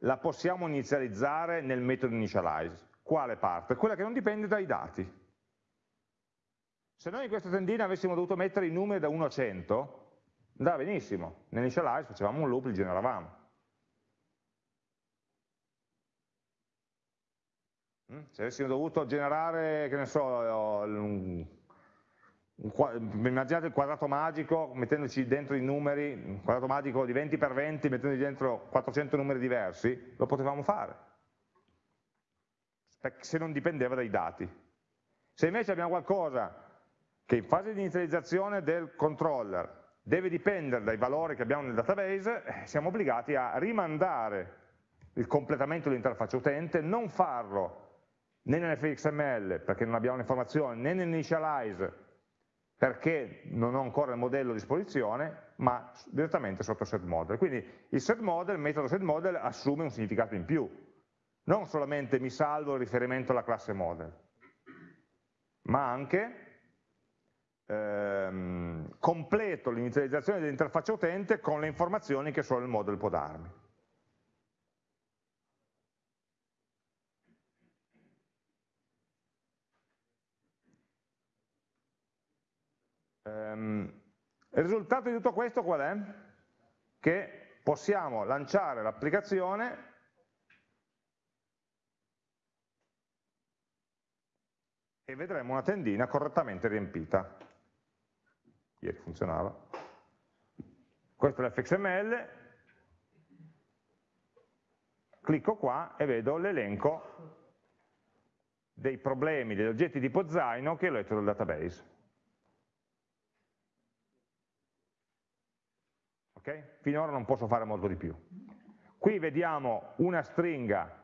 la possiamo inizializzare nel metodo initialize. Quale parte? Quella che non dipende dai dati. Se noi in questa tendina avessimo dovuto mettere i numeri da 1 a 100, andava benissimo. Nell'initialize facevamo un loop, li generavamo. Mm? Se avessimo dovuto generare, che ne so, immaginate il quadrato magico mettendoci dentro i numeri, un quadrato magico di 20 per 20 mettendoci dentro 400 numeri diversi, lo potevamo fare, se non dipendeva dai dati. Se invece abbiamo qualcosa che in fase di inizializzazione del controller deve dipendere dai valori che abbiamo nel database, eh, siamo obbligati a rimandare il completamento dell'interfaccia utente, non farlo né nell'fxml perché non abbiamo le informazioni, né nell'initialize perché non ho ancora il modello a disposizione, ma direttamente sotto set model. Quindi il set model, il metodo set model assume un significato in più, non solamente mi salvo il riferimento alla classe model, ma anche ehm, completo l'inizializzazione dell'interfaccia utente con le informazioni che solo il model può darmi. Il risultato di tutto questo qual è? Che possiamo lanciare l'applicazione e vedremo una tendina correttamente riempita. Ieri funzionava. Questo è l'fxml, clicco qua e vedo l'elenco dei problemi, degli oggetti tipo zaino che ho letto dal database. Okay? Finora non posso fare molto di più. Qui vediamo una stringa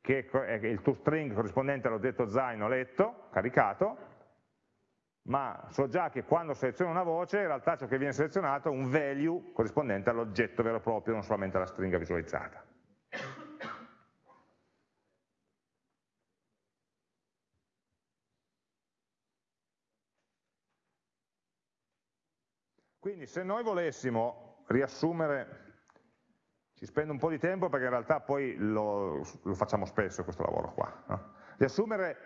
che è il toString corrispondente all'oggetto zaino letto, caricato, ma so già che quando seleziono una voce in realtà ciò che viene selezionato è un value corrispondente all'oggetto vero e proprio, non solamente alla stringa visualizzata. Quindi se noi volessimo riassumere, ci spendo un po' di tempo perché in realtà poi lo, lo facciamo spesso questo lavoro qua, no? riassumere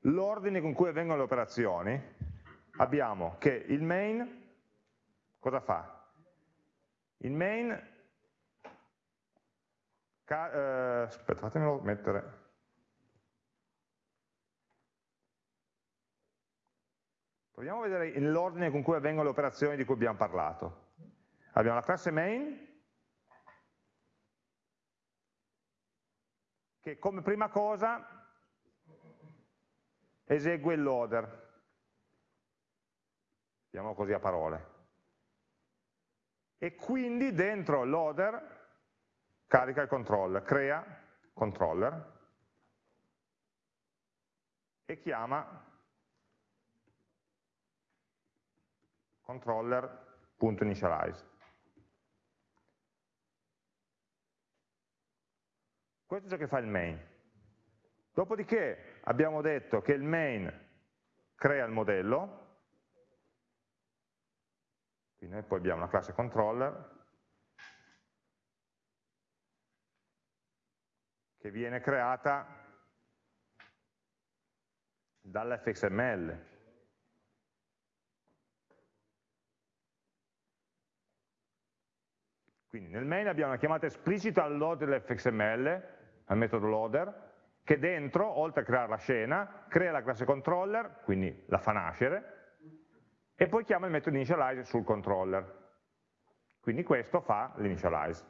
l'ordine con cui avvengono le operazioni, abbiamo che il main cosa fa? Il main, eh, aspetta fatemelo mettere, proviamo a vedere l'ordine con cui avvengono le operazioni di cui abbiamo parlato. Abbiamo la classe main, che come prima cosa esegue il loader, chiamiamolo così a parole, e quindi dentro loader carica il controller, crea controller e chiama controller.initialize. Questo è ciò che fa il main. Dopodiché abbiamo detto che il main crea il modello, quindi noi poi abbiamo una classe controller che viene creata dall'fxml. Quindi nel main abbiamo una chiamata esplicita al load dell'fxml al metodo loader, che dentro, oltre a creare la scena, crea la classe controller, quindi la fa nascere, e poi chiama il metodo initialize sul controller. Quindi questo fa l'initialize.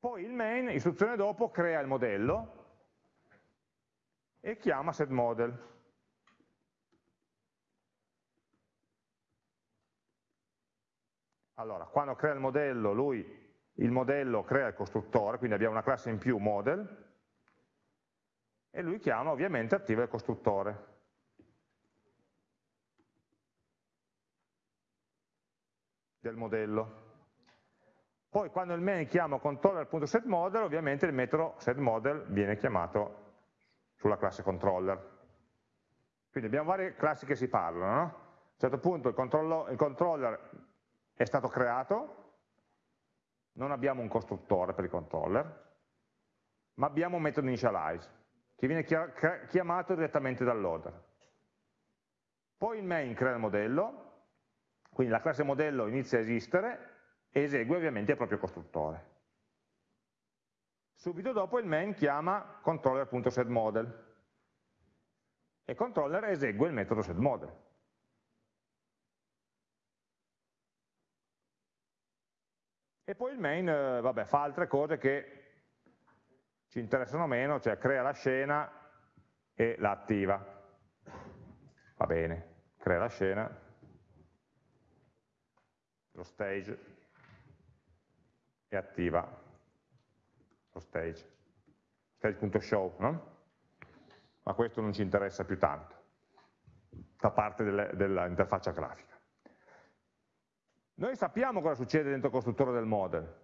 Poi il main, istruzione dopo, crea il modello e chiama setModel. Allora, quando crea il modello, lui il modello crea il costruttore, quindi abbiamo una classe in più model, e lui chiama ovviamente attiva il costruttore. del modello. Poi quando il main chiama controller.setModel, ovviamente il metodo setModel viene chiamato sulla classe controller. Quindi abbiamo varie classi che si parlano. No? A un certo punto il, il controller è stato creato, non abbiamo un costruttore per il controller, ma abbiamo un metodo initialize, che viene chiamato direttamente dal loader. Poi il main crea il modello, quindi la classe modello inizia a esistere e esegue ovviamente il proprio costruttore. Subito dopo il main chiama controller.setModel e controller esegue il metodo setModel. E poi il main eh, vabbè, fa altre cose che ci interessano meno, cioè crea la scena e la attiva. Va bene, crea la scena, lo stage e attiva lo stage, stage.show, no? Ma questo non ci interessa più tanto, fa parte dell'interfaccia grafica. Noi sappiamo cosa succede dentro il costruttore del model.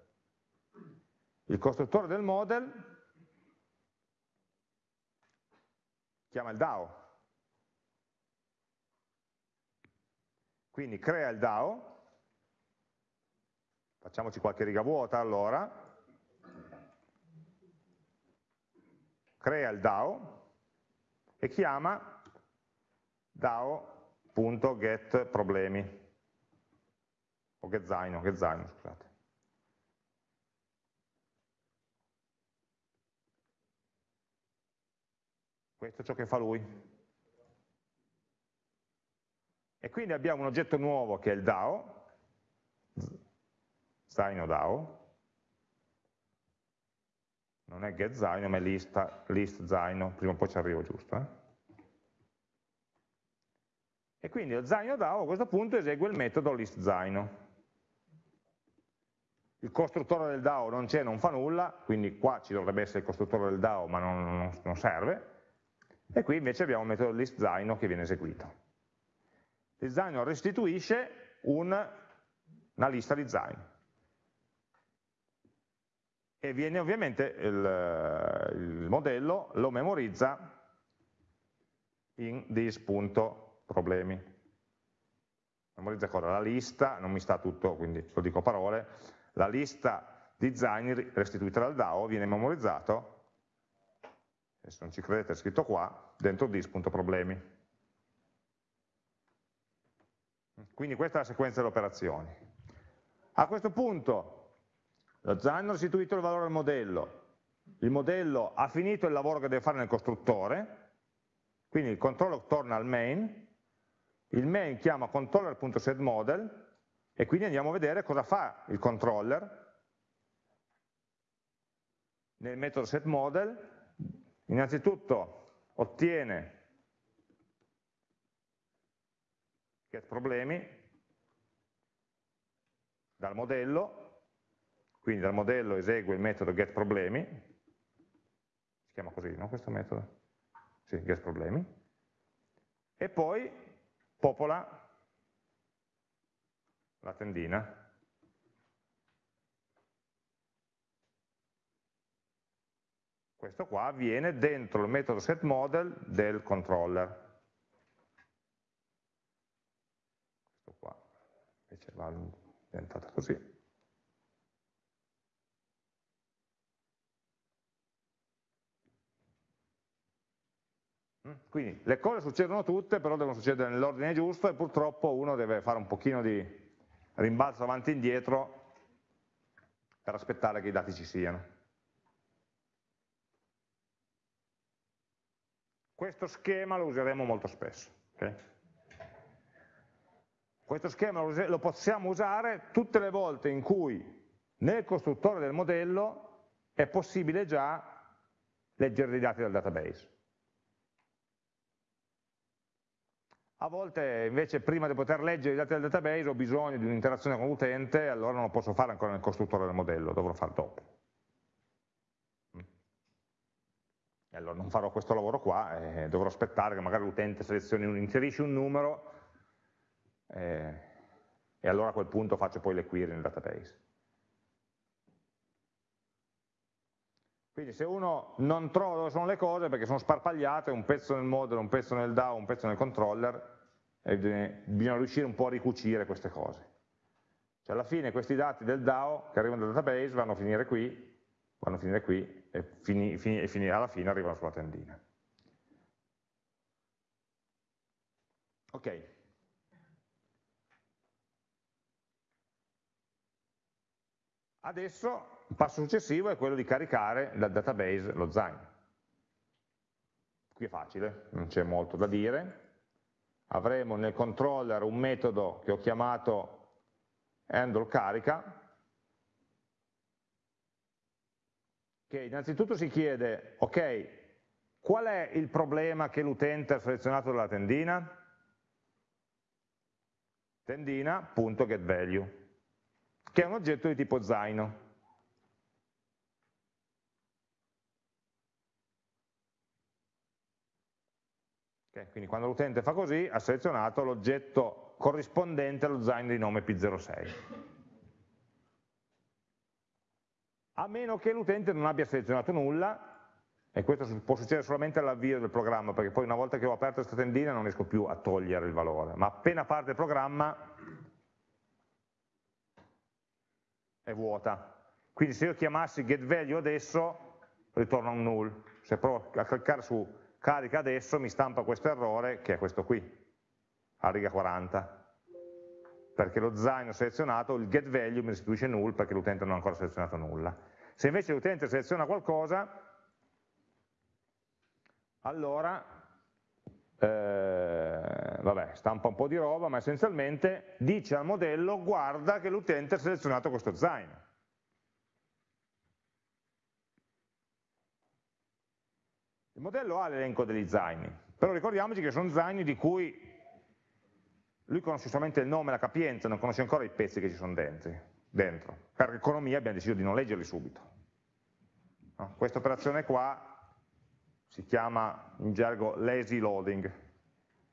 Il costruttore del model chiama il DAO. Quindi crea il DAO, facciamoci qualche riga vuota allora, crea il DAO e chiama DAO.getProblemi o che zaino, che zaino, scusate. Questo è ciò che fa lui. E quindi abbiamo un oggetto nuovo che è il DAO, zaino DAO, non è get zaino ma è list, list zaino, prima o poi ci arrivo giusto. Eh? E quindi lo zaino DAO a questo punto esegue il metodo list zaino il costruttore del DAO non c'è, non fa nulla, quindi qua ci dovrebbe essere il costruttore del DAO ma non, non, serve, e qui invece abbiamo il metodo listZaino che viene eseguito. ListZaino restituisce un, una lista di zaino. E viene ovviamente il, il modello, lo memorizza in this.problemi. Memorizza cosa? La lista, non mi sta tutto, quindi lo dico parole, la lista di zaini restituita dal DAO viene memorizzato, se non ci credete è scritto qua, dentro dis.problemi. Quindi questa è la sequenza delle operazioni. A questo punto lo zaino ha restituito il valore al modello, il modello ha finito il lavoro che deve fare nel costruttore, quindi il controller torna al main, il main chiama controller.setModel e quindi andiamo a vedere cosa fa il controller nel metodo setModel. Innanzitutto ottiene getProblemi dal modello, quindi dal modello esegue il metodo getProblemi, si chiama così, no? Questo metodo? Sì, getProblemi, e poi popola la tendina. Questo qua avviene dentro il metodo setModel del controller. Questo qua invece va diventata così. Mm, quindi le cose succedono tutte, però devono succedere nell'ordine giusto e purtroppo uno deve fare un pochino di rimbalzo avanti e indietro per aspettare che i dati ci siano. Questo schema lo useremo molto spesso. Okay? Questo schema lo possiamo usare tutte le volte in cui nel costruttore del modello è possibile già leggere i dati dal database. A volte invece prima di poter leggere i dati del database ho bisogno di un'interazione con l'utente, allora non lo posso fare ancora nel costruttore del modello, dovrò fare dopo. E allora non farò questo lavoro qua, eh, dovrò aspettare che magari l'utente selezioni un, inserisce un numero eh, e allora a quel punto faccio poi le query nel database. Quindi se uno non trova dove sono le cose perché sono sparpagliate, un pezzo nel modello, un pezzo nel DAO, un pezzo nel controller, bisogna riuscire un po' a ricucire queste cose. Cioè alla fine questi dati del DAO che arrivano dal database vanno a finire qui, vanno a finire qui e, fini, fini, e fini, alla fine arrivano sulla tendina. Ok. Adesso il passo successivo è quello di caricare dal database lo Zain. qui è facile, non c'è molto da dire, avremo nel controller un metodo che ho chiamato handle carica, che innanzitutto si chiede, ok, qual è il problema che l'utente ha selezionato dalla tendina? Tendina.getValue, che è un oggetto di tipo zaino. Okay, quindi quando l'utente fa così ha selezionato l'oggetto corrispondente allo zaino di nome P06. A meno che l'utente non abbia selezionato nulla, e questo può succedere solamente all'avvio del programma, perché poi una volta che ho aperto questa tendina non riesco più a togliere il valore, ma appena parte il programma è vuota. Quindi se io chiamassi getValue adesso, ritorna un null. Se provo a cliccare su carica adesso mi stampa questo errore, che è questo qui, a riga 40 perché lo zaino selezionato, il getValue mi restituisce null perché l'utente non ha ancora selezionato nulla. Se invece l'utente seleziona qualcosa, allora, eh, vabbè, stampa un po' di roba, ma essenzialmente dice al modello guarda che l'utente ha selezionato questo zaino. Il modello ha l'elenco degli zaini, però ricordiamoci che sono zaini di cui lui conosce solamente il nome la capienza, non conosce ancora i pezzi che ci sono dentro. Per economia abbiamo deciso di non leggerli subito. No? Questa operazione qua si chiama in gergo lazy loading,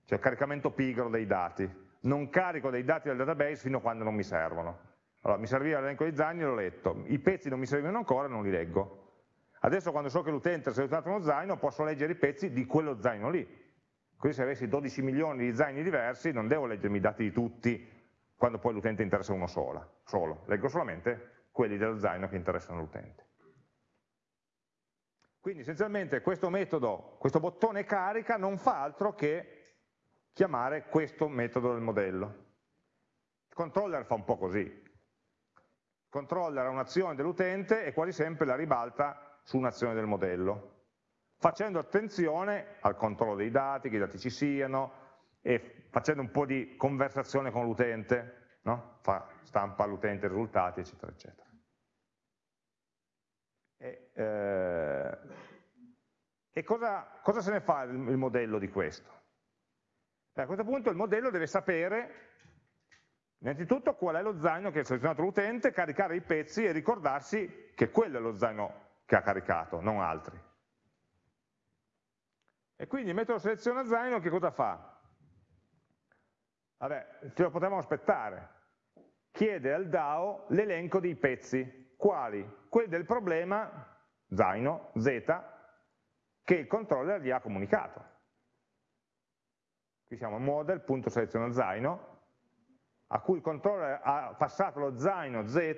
cioè caricamento pigro dei dati. Non carico dei dati del database fino a quando non mi servono. Allora, mi serviva l'elenco dei zaini e l'ho letto, i pezzi non mi servivano ancora e non li leggo. Adesso quando so che l'utente ha selezionato uno zaino posso leggere i pezzi di quello zaino lì. Così se avessi 12 milioni di zaini diversi non devo leggermi i dati di tutti quando poi l'utente interessa uno solo, solo. leggo solamente quelli dello zaino che interessano l'utente. Quindi essenzialmente questo metodo, questo bottone carica non fa altro che chiamare questo metodo del modello. Il controller fa un po' così. Il controller ha un'azione dell'utente e quasi sempre la ribalta su un'azione del modello, facendo attenzione al controllo dei dati, che i dati ci siano, e facendo un po' di conversazione con l'utente, no? stampa all'utente i risultati, eccetera, eccetera. E, eh, e cosa, cosa, se ne fa il, il modello di questo? Beh, a questo punto il modello deve sapere innanzitutto qual è lo zaino che ha selezionato l'utente, caricare i pezzi e ricordarsi che quello è lo zaino che ha caricato, non altri. E quindi il metodo seleziona zaino che cosa fa? Vabbè, ce lo potevamo aspettare. Chiede al DAO l'elenco dei pezzi quali? Quelli del problema zaino, z, che il controller gli ha comunicato. Qui siamo model.seleziona zaino, a cui il controller ha passato lo zaino z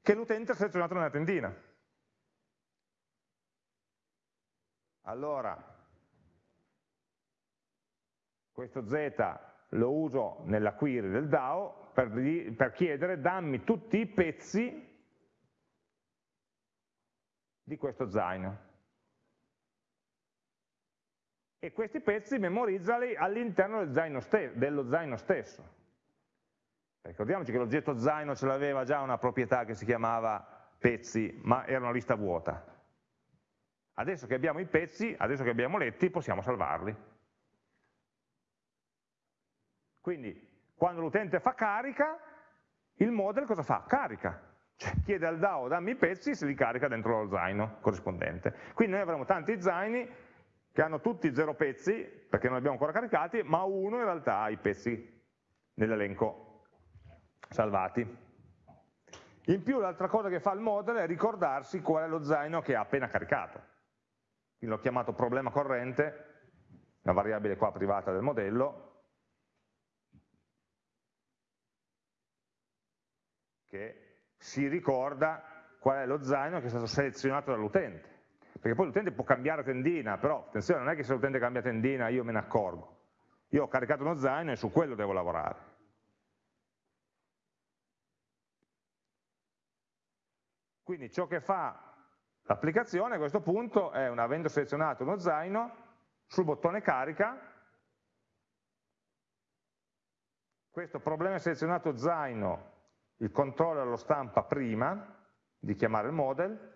che l'utente ha selezionato nella tendina. Allora, questo z lo uso nella query del DAO per, per chiedere dammi tutti i pezzi di questo zaino. E questi pezzi memorizzali all'interno del dello zaino stesso. Ricordiamoci che l'oggetto zaino ce l'aveva già una proprietà che si chiamava pezzi, ma era una lista vuota. Adesso che abbiamo i pezzi, adesso che abbiamo letti, possiamo salvarli. Quindi, quando l'utente fa carica, il model cosa fa? Carica cioè chiede al DAO dammi i pezzi se li carica dentro lo zaino corrispondente. Quindi noi avremo tanti zaini che hanno tutti zero pezzi, perché non li abbiamo ancora caricati, ma uno in realtà ha i pezzi nell'elenco salvati. In più l'altra cosa che fa il model è ricordarsi qual è lo zaino che ha appena caricato. L'ho chiamato problema corrente, una variabile qua privata del modello, che si ricorda qual è lo zaino che è stato selezionato dall'utente. Perché poi l'utente può cambiare tendina, però attenzione, non è che se l'utente cambia tendina io me ne accorgo. Io ho caricato uno zaino e su quello devo lavorare. Quindi ciò che fa l'applicazione a questo punto è, avendo selezionato uno zaino, sul bottone carica, questo problema selezionato zaino, il controller lo stampa prima di chiamare il model,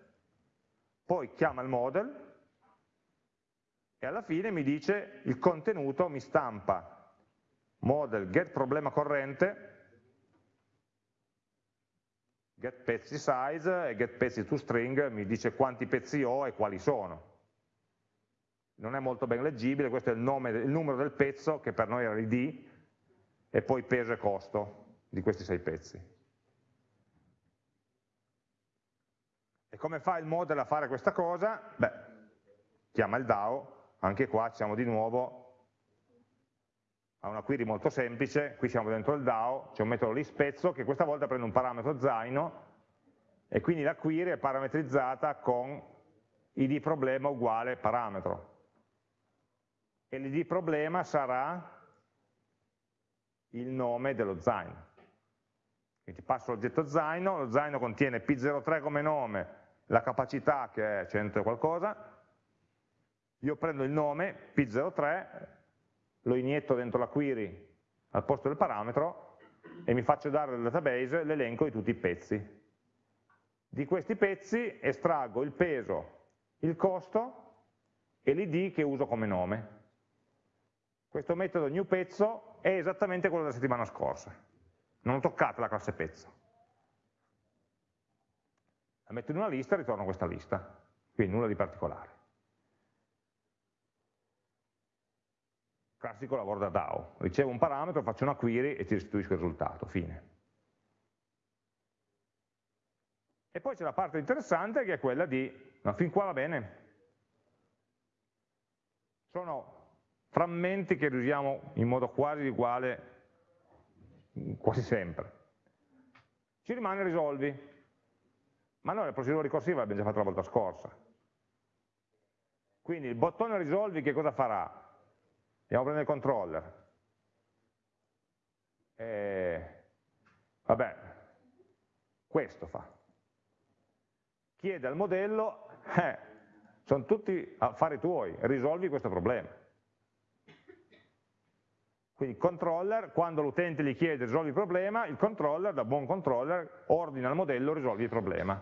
poi chiama il model e alla fine mi dice il contenuto mi stampa model get problema corrente get pezzi size e get pezzi to string mi dice quanti pezzi ho e quali sono. Non è molto ben leggibile, questo è il, nome, il numero del pezzo che per noi era l'id e poi peso e costo di questi sei pezzi. E come fa il model a fare questa cosa? Beh, chiama il DAO anche qua siamo di nuovo a una query molto semplice, qui siamo dentro il DAO, c'è un metodo lispezzo che questa volta prende un parametro zaino e quindi la query è parametrizzata con id problema uguale parametro. E l'id problema sarà il nome dello zaino. Quindi passo l'oggetto zaino, lo zaino contiene P03 come nome, la capacità che è 100 qualcosa, io prendo il nome, P03, lo inietto dentro la query al posto del parametro e mi faccio dare dal database l'elenco di tutti i pezzi. Di questi pezzi estraggo il peso, il costo e l'id che uso come nome. Questo metodo new pezzo è esattamente quello della settimana scorsa. Non ho toccato la classe pezzo. La metto in una lista e ritorno questa lista. Quindi nulla di particolare. Classico lavoro da DAO, ricevo un parametro, faccio una query e ti restituisco il risultato, fine. E poi c'è la parte interessante che è quella di, ma fin qua va bene, sono frammenti che riusiamo in modo quasi uguale quasi sempre. Ci rimane risolvi, ma noi la procedura ricorsiva l'abbiamo già fatta la volta scorsa. Quindi il bottone risolvi che cosa farà? Andiamo a prendere il controller. E, vabbè, questo fa. Chiede al modello, eh, sono tutti affari tuoi, risolvi questo problema. Quindi il controller, quando l'utente gli chiede risolvi il problema, il controller, da buon controller, ordina al modello risolvi il problema.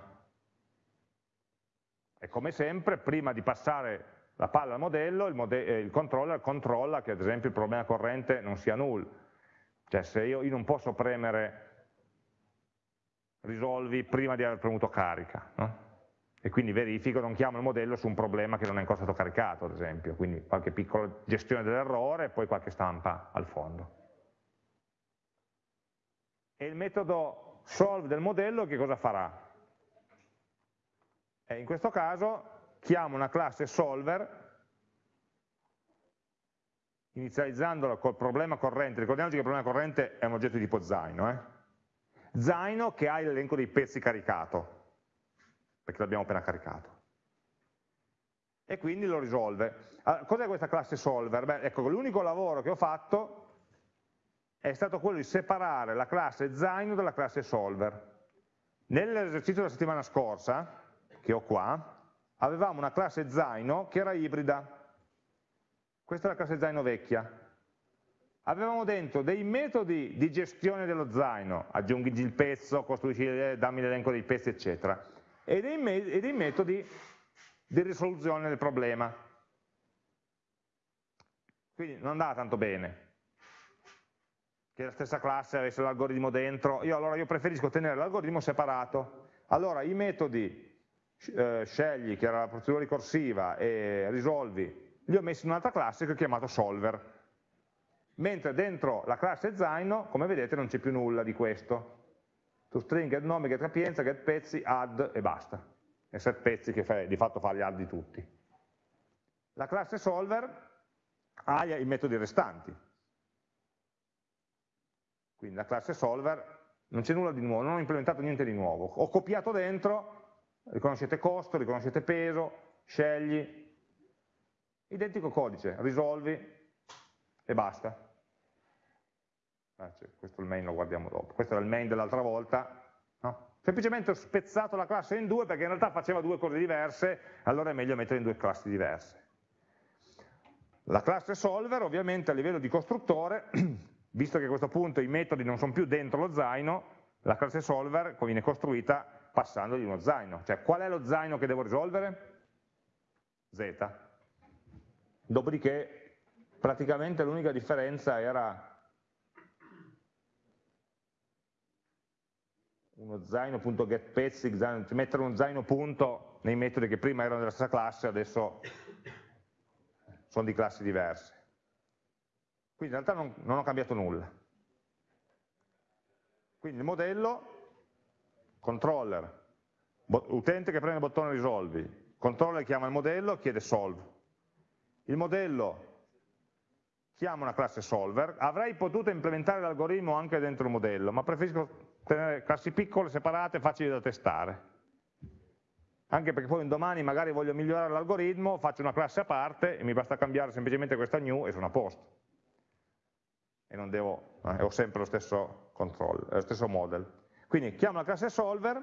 E come sempre, prima di passare la palla al modello, il, mode eh, il, controller controlla che ad esempio il problema corrente non sia null, cioè se io, io non posso premere risolvi prima di aver premuto carica, no? e quindi verifico, non chiamo il modello su un problema che non è ancora stato caricato ad esempio, quindi qualche piccola gestione dell'errore e poi qualche stampa al fondo. E il metodo solve del modello che cosa farà? E in questo caso chiamo una classe solver inizializzandola col problema corrente, ricordiamoci che il problema corrente è un oggetto di tipo zaino, eh? zaino che ha l'elenco dei pezzi caricato, perché l'abbiamo appena caricato. E quindi lo risolve. Allora, Cos'è questa classe solver? Beh, ecco, l'unico lavoro che ho fatto è stato quello di separare la classe zaino dalla classe solver. Nell'esercizio della settimana scorsa, che ho qua, avevamo una classe zaino che era ibrida. Questa è la classe zaino vecchia. Avevamo dentro dei metodi di gestione dello zaino, aggiungi il pezzo, costruisci, dammi l'elenco dei pezzi, eccetera, e dei, e dei metodi di risoluzione del problema. Quindi non andava tanto bene che la stessa classe avesse l'algoritmo dentro, io allora io preferisco tenere l'algoritmo separato. Allora i metodi eh, scegli, che era la procedura ricorsiva, e risolvi, li ho messi in un'altra classe che ho chiamato solver. Mentre dentro la classe zaino, come vedete, non c'è più nulla di questo. To string, get nome, get capienza, get pezzi, add e basta. E set pezzi che di fatto fa gli add di tutti. La classe solver ha i metodi restanti. Quindi la classe solver non c'è nulla di nuovo, non ho implementato niente di nuovo. Ho copiato dentro riconoscete costo, riconoscete peso, scegli, identico codice, risolvi e basta. Ah, questo è il main, lo guardiamo dopo. Questo era il main dell'altra volta. No? Semplicemente ho spezzato la classe in due perché in realtà faceva due cose diverse, allora è meglio mettere in due classi diverse. La classe solver ovviamente a livello di costruttore, visto che a questo punto i metodi non sono più dentro lo zaino, la classe solver viene costruita passandogli uno zaino. Cioè qual è lo zaino che devo risolvere? Z. Dopodiché praticamente l'unica differenza era uno zaino.getPezzi, mettere uno zaino punto nei metodi che prima erano della stessa classe, adesso sono di classi diverse. Quindi in realtà non, non ho cambiato nulla. Quindi il modello, controller, utente che preme il bottone risolvi, controller chiama il modello, chiede solve. Il modello chiama una classe solver, avrei potuto implementare l'algoritmo anche dentro il modello, ma preferisco tenere classi piccole, separate, facili da testare. Anche perché poi un domani magari voglio migliorare l'algoritmo, faccio una classe a parte e mi basta cambiare semplicemente questa new e sono a posto. E non devo, eh, ho sempre lo stesso control, lo stesso model. Quindi chiamo la classe solver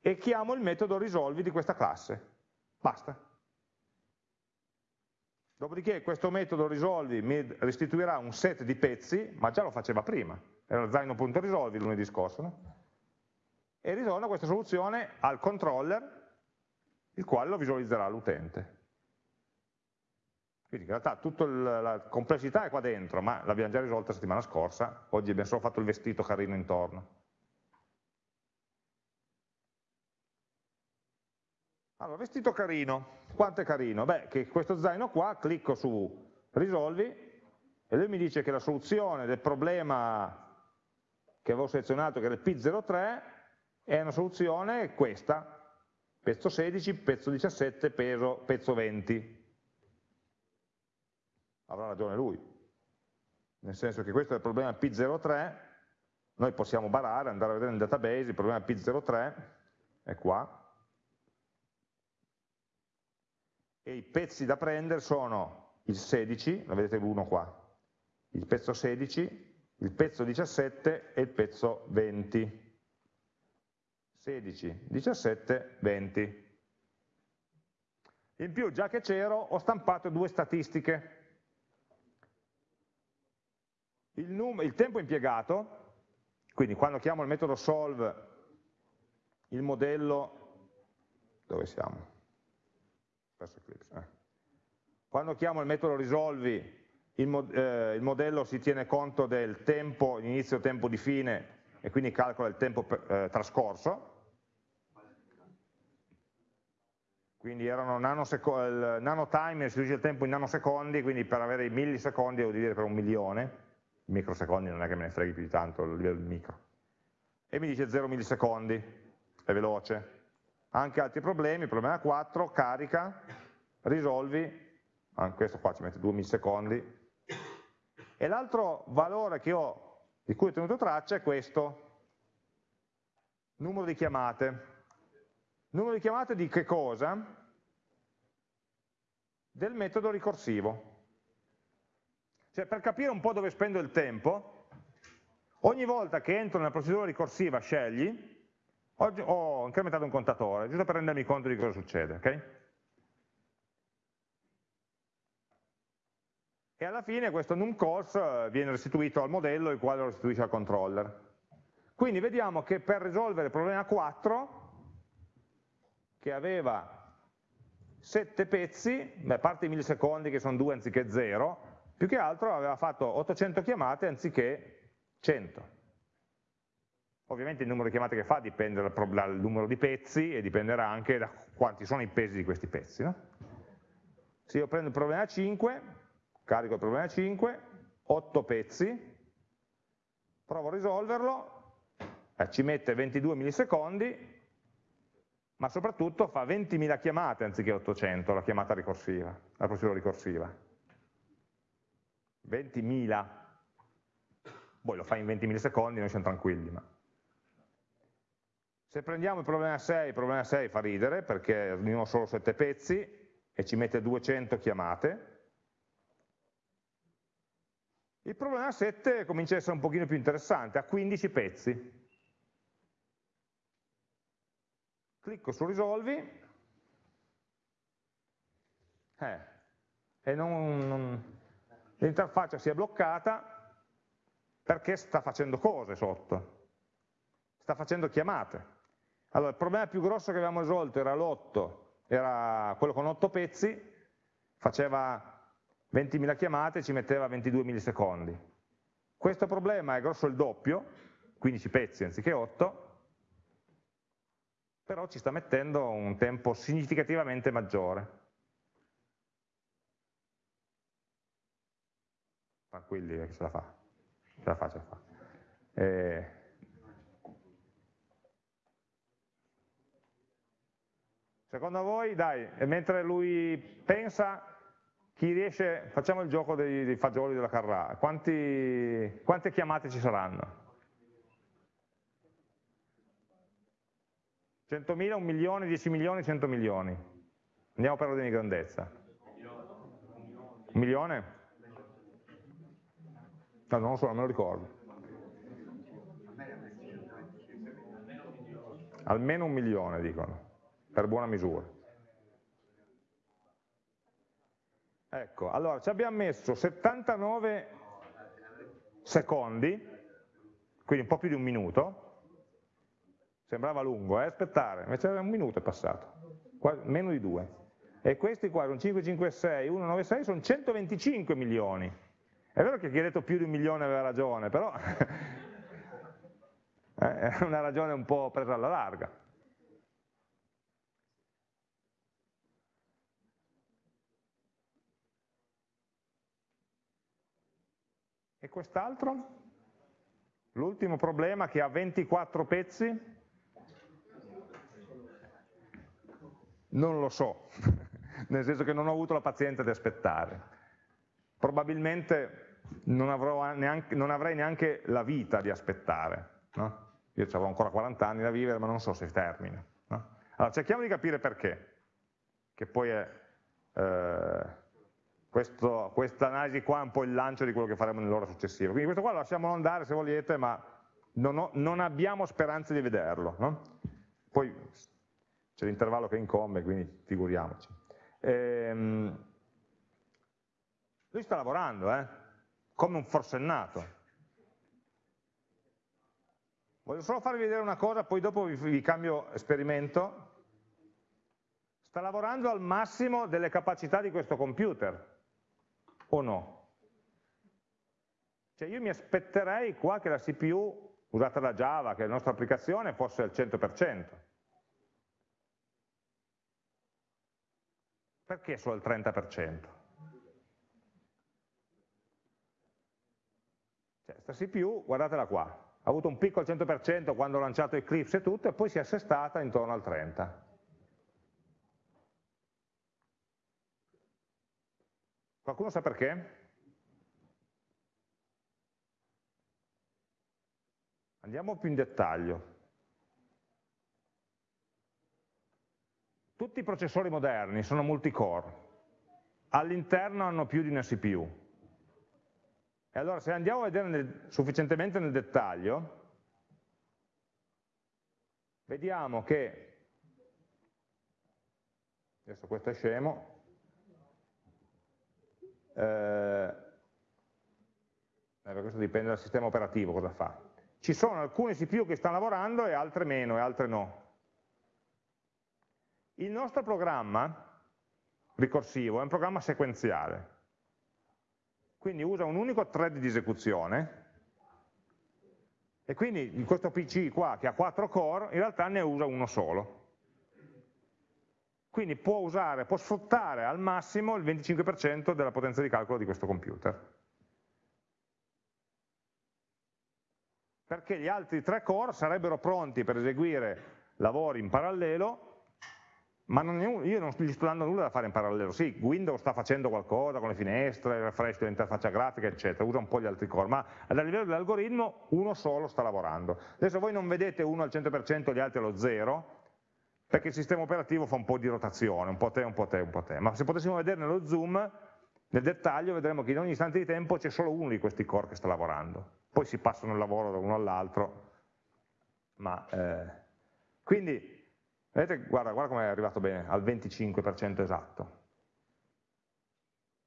e chiamo il metodo risolvi di questa classe. Basta. Dopodiché questo metodo risolvi mi restituirà un set di pezzi, ma già lo faceva prima, era zaino.risolvi lunedì scorso, no? e ritorna questa soluzione al controller, il quale lo visualizzerà l'utente. Quindi in realtà tutta la complessità è qua dentro, ma l'abbiamo già risolta la settimana scorsa, oggi abbiamo solo fatto il vestito carino intorno. Allora, vestito carino, quanto è carino? Beh, che questo zaino qua, clicco su risolvi e lui mi dice che la soluzione del problema che avevo selezionato, che era il P03, è una soluzione questa, pezzo 16, pezzo 17, peso, pezzo 20. Avrà ragione lui, nel senso che questo è il problema P03, noi possiamo barare, andare a vedere nel database, il problema P03 è qua, e i pezzi da prendere sono il 16, la vedete l'1 qua, il pezzo 16, il pezzo 17 e il pezzo 20. 16, 17, 20. In più, già che c'ero, ho stampato due statistiche. Il, il tempo impiegato, quindi quando chiamo il metodo solve, il modello, dove siamo? Eh. Quando chiamo il metodo risolvi, il, mod eh, il, modello si tiene conto del tempo, inizio tempo di fine, e quindi calcola il tempo eh, trascorso. Quindi erano il nanotime, si riduce il tempo in nanosecondi, quindi per avere i millisecondi devo dividere per un milione, microsecondi non è che me ne freghi più di tanto a livello di micro. E mi dice 0 millisecondi, è veloce anche altri problemi, problema 4, carica, risolvi, anche questo qua ci mette 2 millisecondi, e l'altro valore ho, di cui ho tenuto traccia è questo, numero di chiamate. Numero di chiamate di che cosa? Del metodo ricorsivo. Cioè per capire un po' dove spendo il tempo, ogni volta che entro nella procedura ricorsiva scegli, Oggi ho incrementato un contatore, giusto per rendermi conto di cosa succede. Okay? E alla fine questo numCalls viene restituito al modello, il quale lo restituisce al controller. Quindi vediamo che per risolvere il problema 4, che aveva 7 pezzi, beh, a parte i millisecondi che sono 2 anziché 0, più che altro aveva fatto 800 chiamate anziché 100. Ovviamente il numero di chiamate che fa dipende dal, dal numero di pezzi e dipenderà anche da quanti sono i pesi di questi pezzi. No? Se io prendo il problema 5, carico il problema 5, 8 pezzi, provo a risolverlo, eh, ci mette 22 millisecondi, ma soprattutto fa 20.000 chiamate anziché 800, la chiamata ricorsiva, la procedura ricorsiva. 20.000. Poi lo fa in 20 millisecondi, noi siamo tranquilli, ma se prendiamo il problema 6, il problema 6 fa ridere perché ognuno ha solo 7 pezzi e ci mette 200 chiamate. Il problema 7 comincia a essere un pochino più interessante, ha 15 pezzi. Clicco su risolvi, eh, e l'interfaccia si è bloccata perché sta facendo cose sotto, sta facendo chiamate. Allora, il problema più grosso che abbiamo risolto era l'8, era quello con 8 pezzi, faceva 20.000 chiamate, ci metteva 22 millisecondi. Questo problema è grosso il doppio, 15 pezzi anziché 8, però ci sta mettendo un tempo significativamente maggiore. Tranquilli che ce la fa, ce la fa, ce la fa. Eh, Secondo voi, dai, mentre lui pensa, chi riesce, facciamo il gioco dei, dei fagioli della Carrà, quanti, quante chiamate ci saranno? 100.000, 1 milione, 10 milioni, 100 milioni. Andiamo per ordine di grandezza. Un milione? No, non lo so, non me lo ricordo. Almeno un milione, dicono per buona misura. Ecco, allora ci abbiamo messo 79 secondi, quindi un po' più di un minuto, sembrava lungo, eh? aspettare, invece un minuto è passato, meno di due. E questi qua, sono 556, 196, sono 125 milioni. È vero che chi ha detto più di un milione aveva ragione, però è una ragione un po' presa alla larga. Quest'altro? L'ultimo problema che ha 24 pezzi? Non lo so, nel senso che non ho avuto la pazienza di aspettare. Probabilmente non, neanche, non avrei neanche la vita di aspettare. No? Io avevo ancora 40 anni da vivere, ma non so se termina. No? Allora cerchiamo di capire perché, che poi è... Eh, questa analisi qua è un po' il lancio di quello che faremo nell'ora successiva. Quindi questo qua lo lasciamo andare se volete, ma non, ho, non abbiamo speranze di vederlo. No? Poi c'è l'intervallo che incombe, quindi figuriamoci. Ehm, lui sta lavorando, eh? come un forsennato. Voglio solo farvi vedere una cosa, poi dopo vi, vi cambio esperimento. Sta lavorando al massimo delle capacità di questo computer o no? Cioè io mi aspetterei qua che la CPU usata da Java, che è la nostra applicazione, fosse al 100%. Perché solo al 30%? Cioè, questa CPU, guardatela qua, ha avuto un picco al 100% quando ho lanciato Eclipse e tutto, e poi si è assestata intorno al 30%. Qualcuno sa perché? Andiamo più in dettaglio. Tutti i processori moderni sono multicore, all'interno hanno più di una CPU. E allora se andiamo a vedere nel, sufficientemente nel dettaglio, vediamo che, adesso questo è scemo, eh, questo dipende dal sistema operativo cosa fa. Ci sono alcune CPU che stanno lavorando e altre meno e altre no. Il nostro programma ricorsivo è un programma sequenziale, quindi usa un unico thread di esecuzione e quindi in questo PC qua che ha 4 core in realtà ne usa uno solo quindi può usare, può sfruttare al massimo il 25% della potenza di calcolo di questo computer. Perché gli altri tre core sarebbero pronti per eseguire lavori in parallelo, ma non io non gli sto dando nulla da fare in parallelo. Sì, Windows sta facendo qualcosa con le finestre, il refresh dell'interfaccia grafica, eccetera, usa un po' gli altri core, ma a livello dell'algoritmo uno solo sta lavorando. Adesso voi non vedete uno al 100% e gli altri allo 0, perché il sistema operativo fa un po' di rotazione, un po' te, un po' te, un po' te. Ma se potessimo vedere nello zoom, nel dettaglio, vedremo che in ogni istante di tempo c'è solo uno di questi core che sta lavorando. Poi si passano il lavoro da uno all'altro. Ma, eh, quindi, vedete, guarda, guarda come è arrivato bene, al 25% esatto.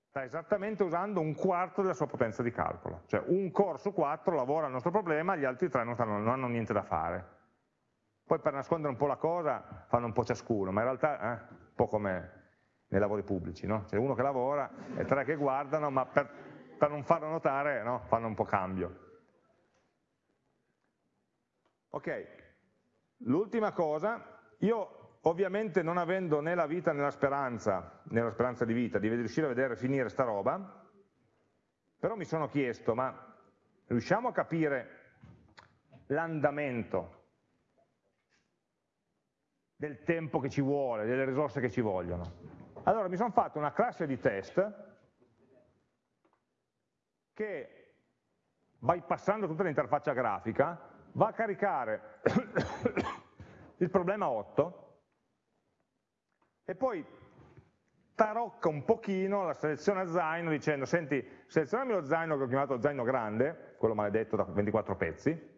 sta esattamente usando un quarto della sua potenza di calcolo, cioè un core su quattro lavora al nostro problema, gli altri tre non, stanno, non hanno niente da fare. Poi per nascondere un po' la cosa fanno un po' ciascuno, ma in realtà eh, un po' come nei lavori pubblici, no? c'è uno che lavora e tre che guardano, ma per, per non farlo notare no? fanno un po' cambio. Ok, l'ultima cosa, io ovviamente non avendo né la vita né la speranza, né la speranza di vita, di riuscire a vedere finire sta roba, però mi sono chiesto, ma riusciamo a capire l'andamento del tempo che ci vuole, delle risorse che ci vogliono? Allora mi sono fatto una classe di test che, bypassando tutta l'interfaccia grafica, va a caricare il problema 8 e poi tarocca un pochino la selezione a zaino dicendo senti, selezionami lo zaino che ho chiamato zaino grande, quello maledetto da 24 pezzi,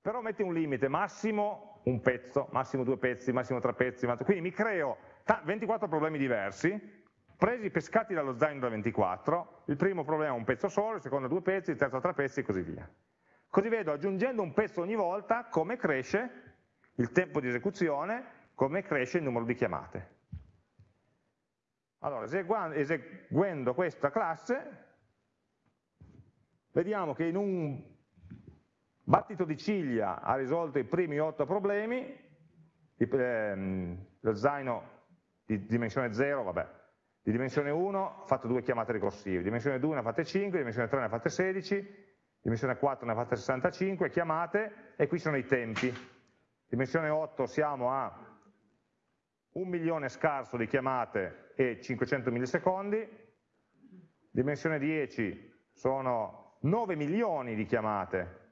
però metti un limite, massimo un pezzo, massimo due pezzi, massimo tre pezzi, quindi mi creo 24 problemi diversi, presi, pescati dallo zaino da 24, il primo problema è un pezzo solo, il secondo due pezzi, il terzo tre pezzi e così via. Così vedo, aggiungendo un pezzo ogni volta, come cresce il tempo di esecuzione, come cresce il numero di chiamate. Allora, eseguendo questa classe, vediamo che in un battito di ciglia ha risolto i primi otto problemi, ehm, lo zaino di dimensione 0, vabbè, di dimensione 1 ha fatto due chiamate ricorsive, di dimensione 2 ne ha fatte 5, di dimensione 3 ne ha fatte 16, di dimensione 4 ne ha fatte 65 chiamate e qui sono i tempi. Dimensione 8 siamo a un milione scarso di chiamate e 500 millisecondi, dimensione 10 sono 9 milioni di chiamate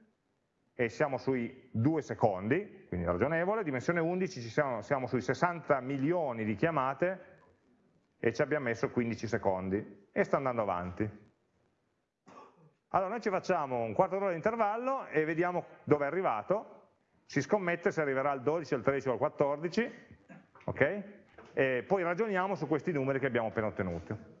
e siamo sui 2 secondi, quindi ragionevole, dimensione 11 siamo, siamo, sui 60 milioni di chiamate e ci abbiamo messo 15 secondi e sta andando avanti. Allora noi ci facciamo un quarto d'ora di intervallo e vediamo dove è arrivato, si scommette se arriverà al 12, al 13 o al 14, ok? E poi ragioniamo su questi numeri che abbiamo appena ottenuto.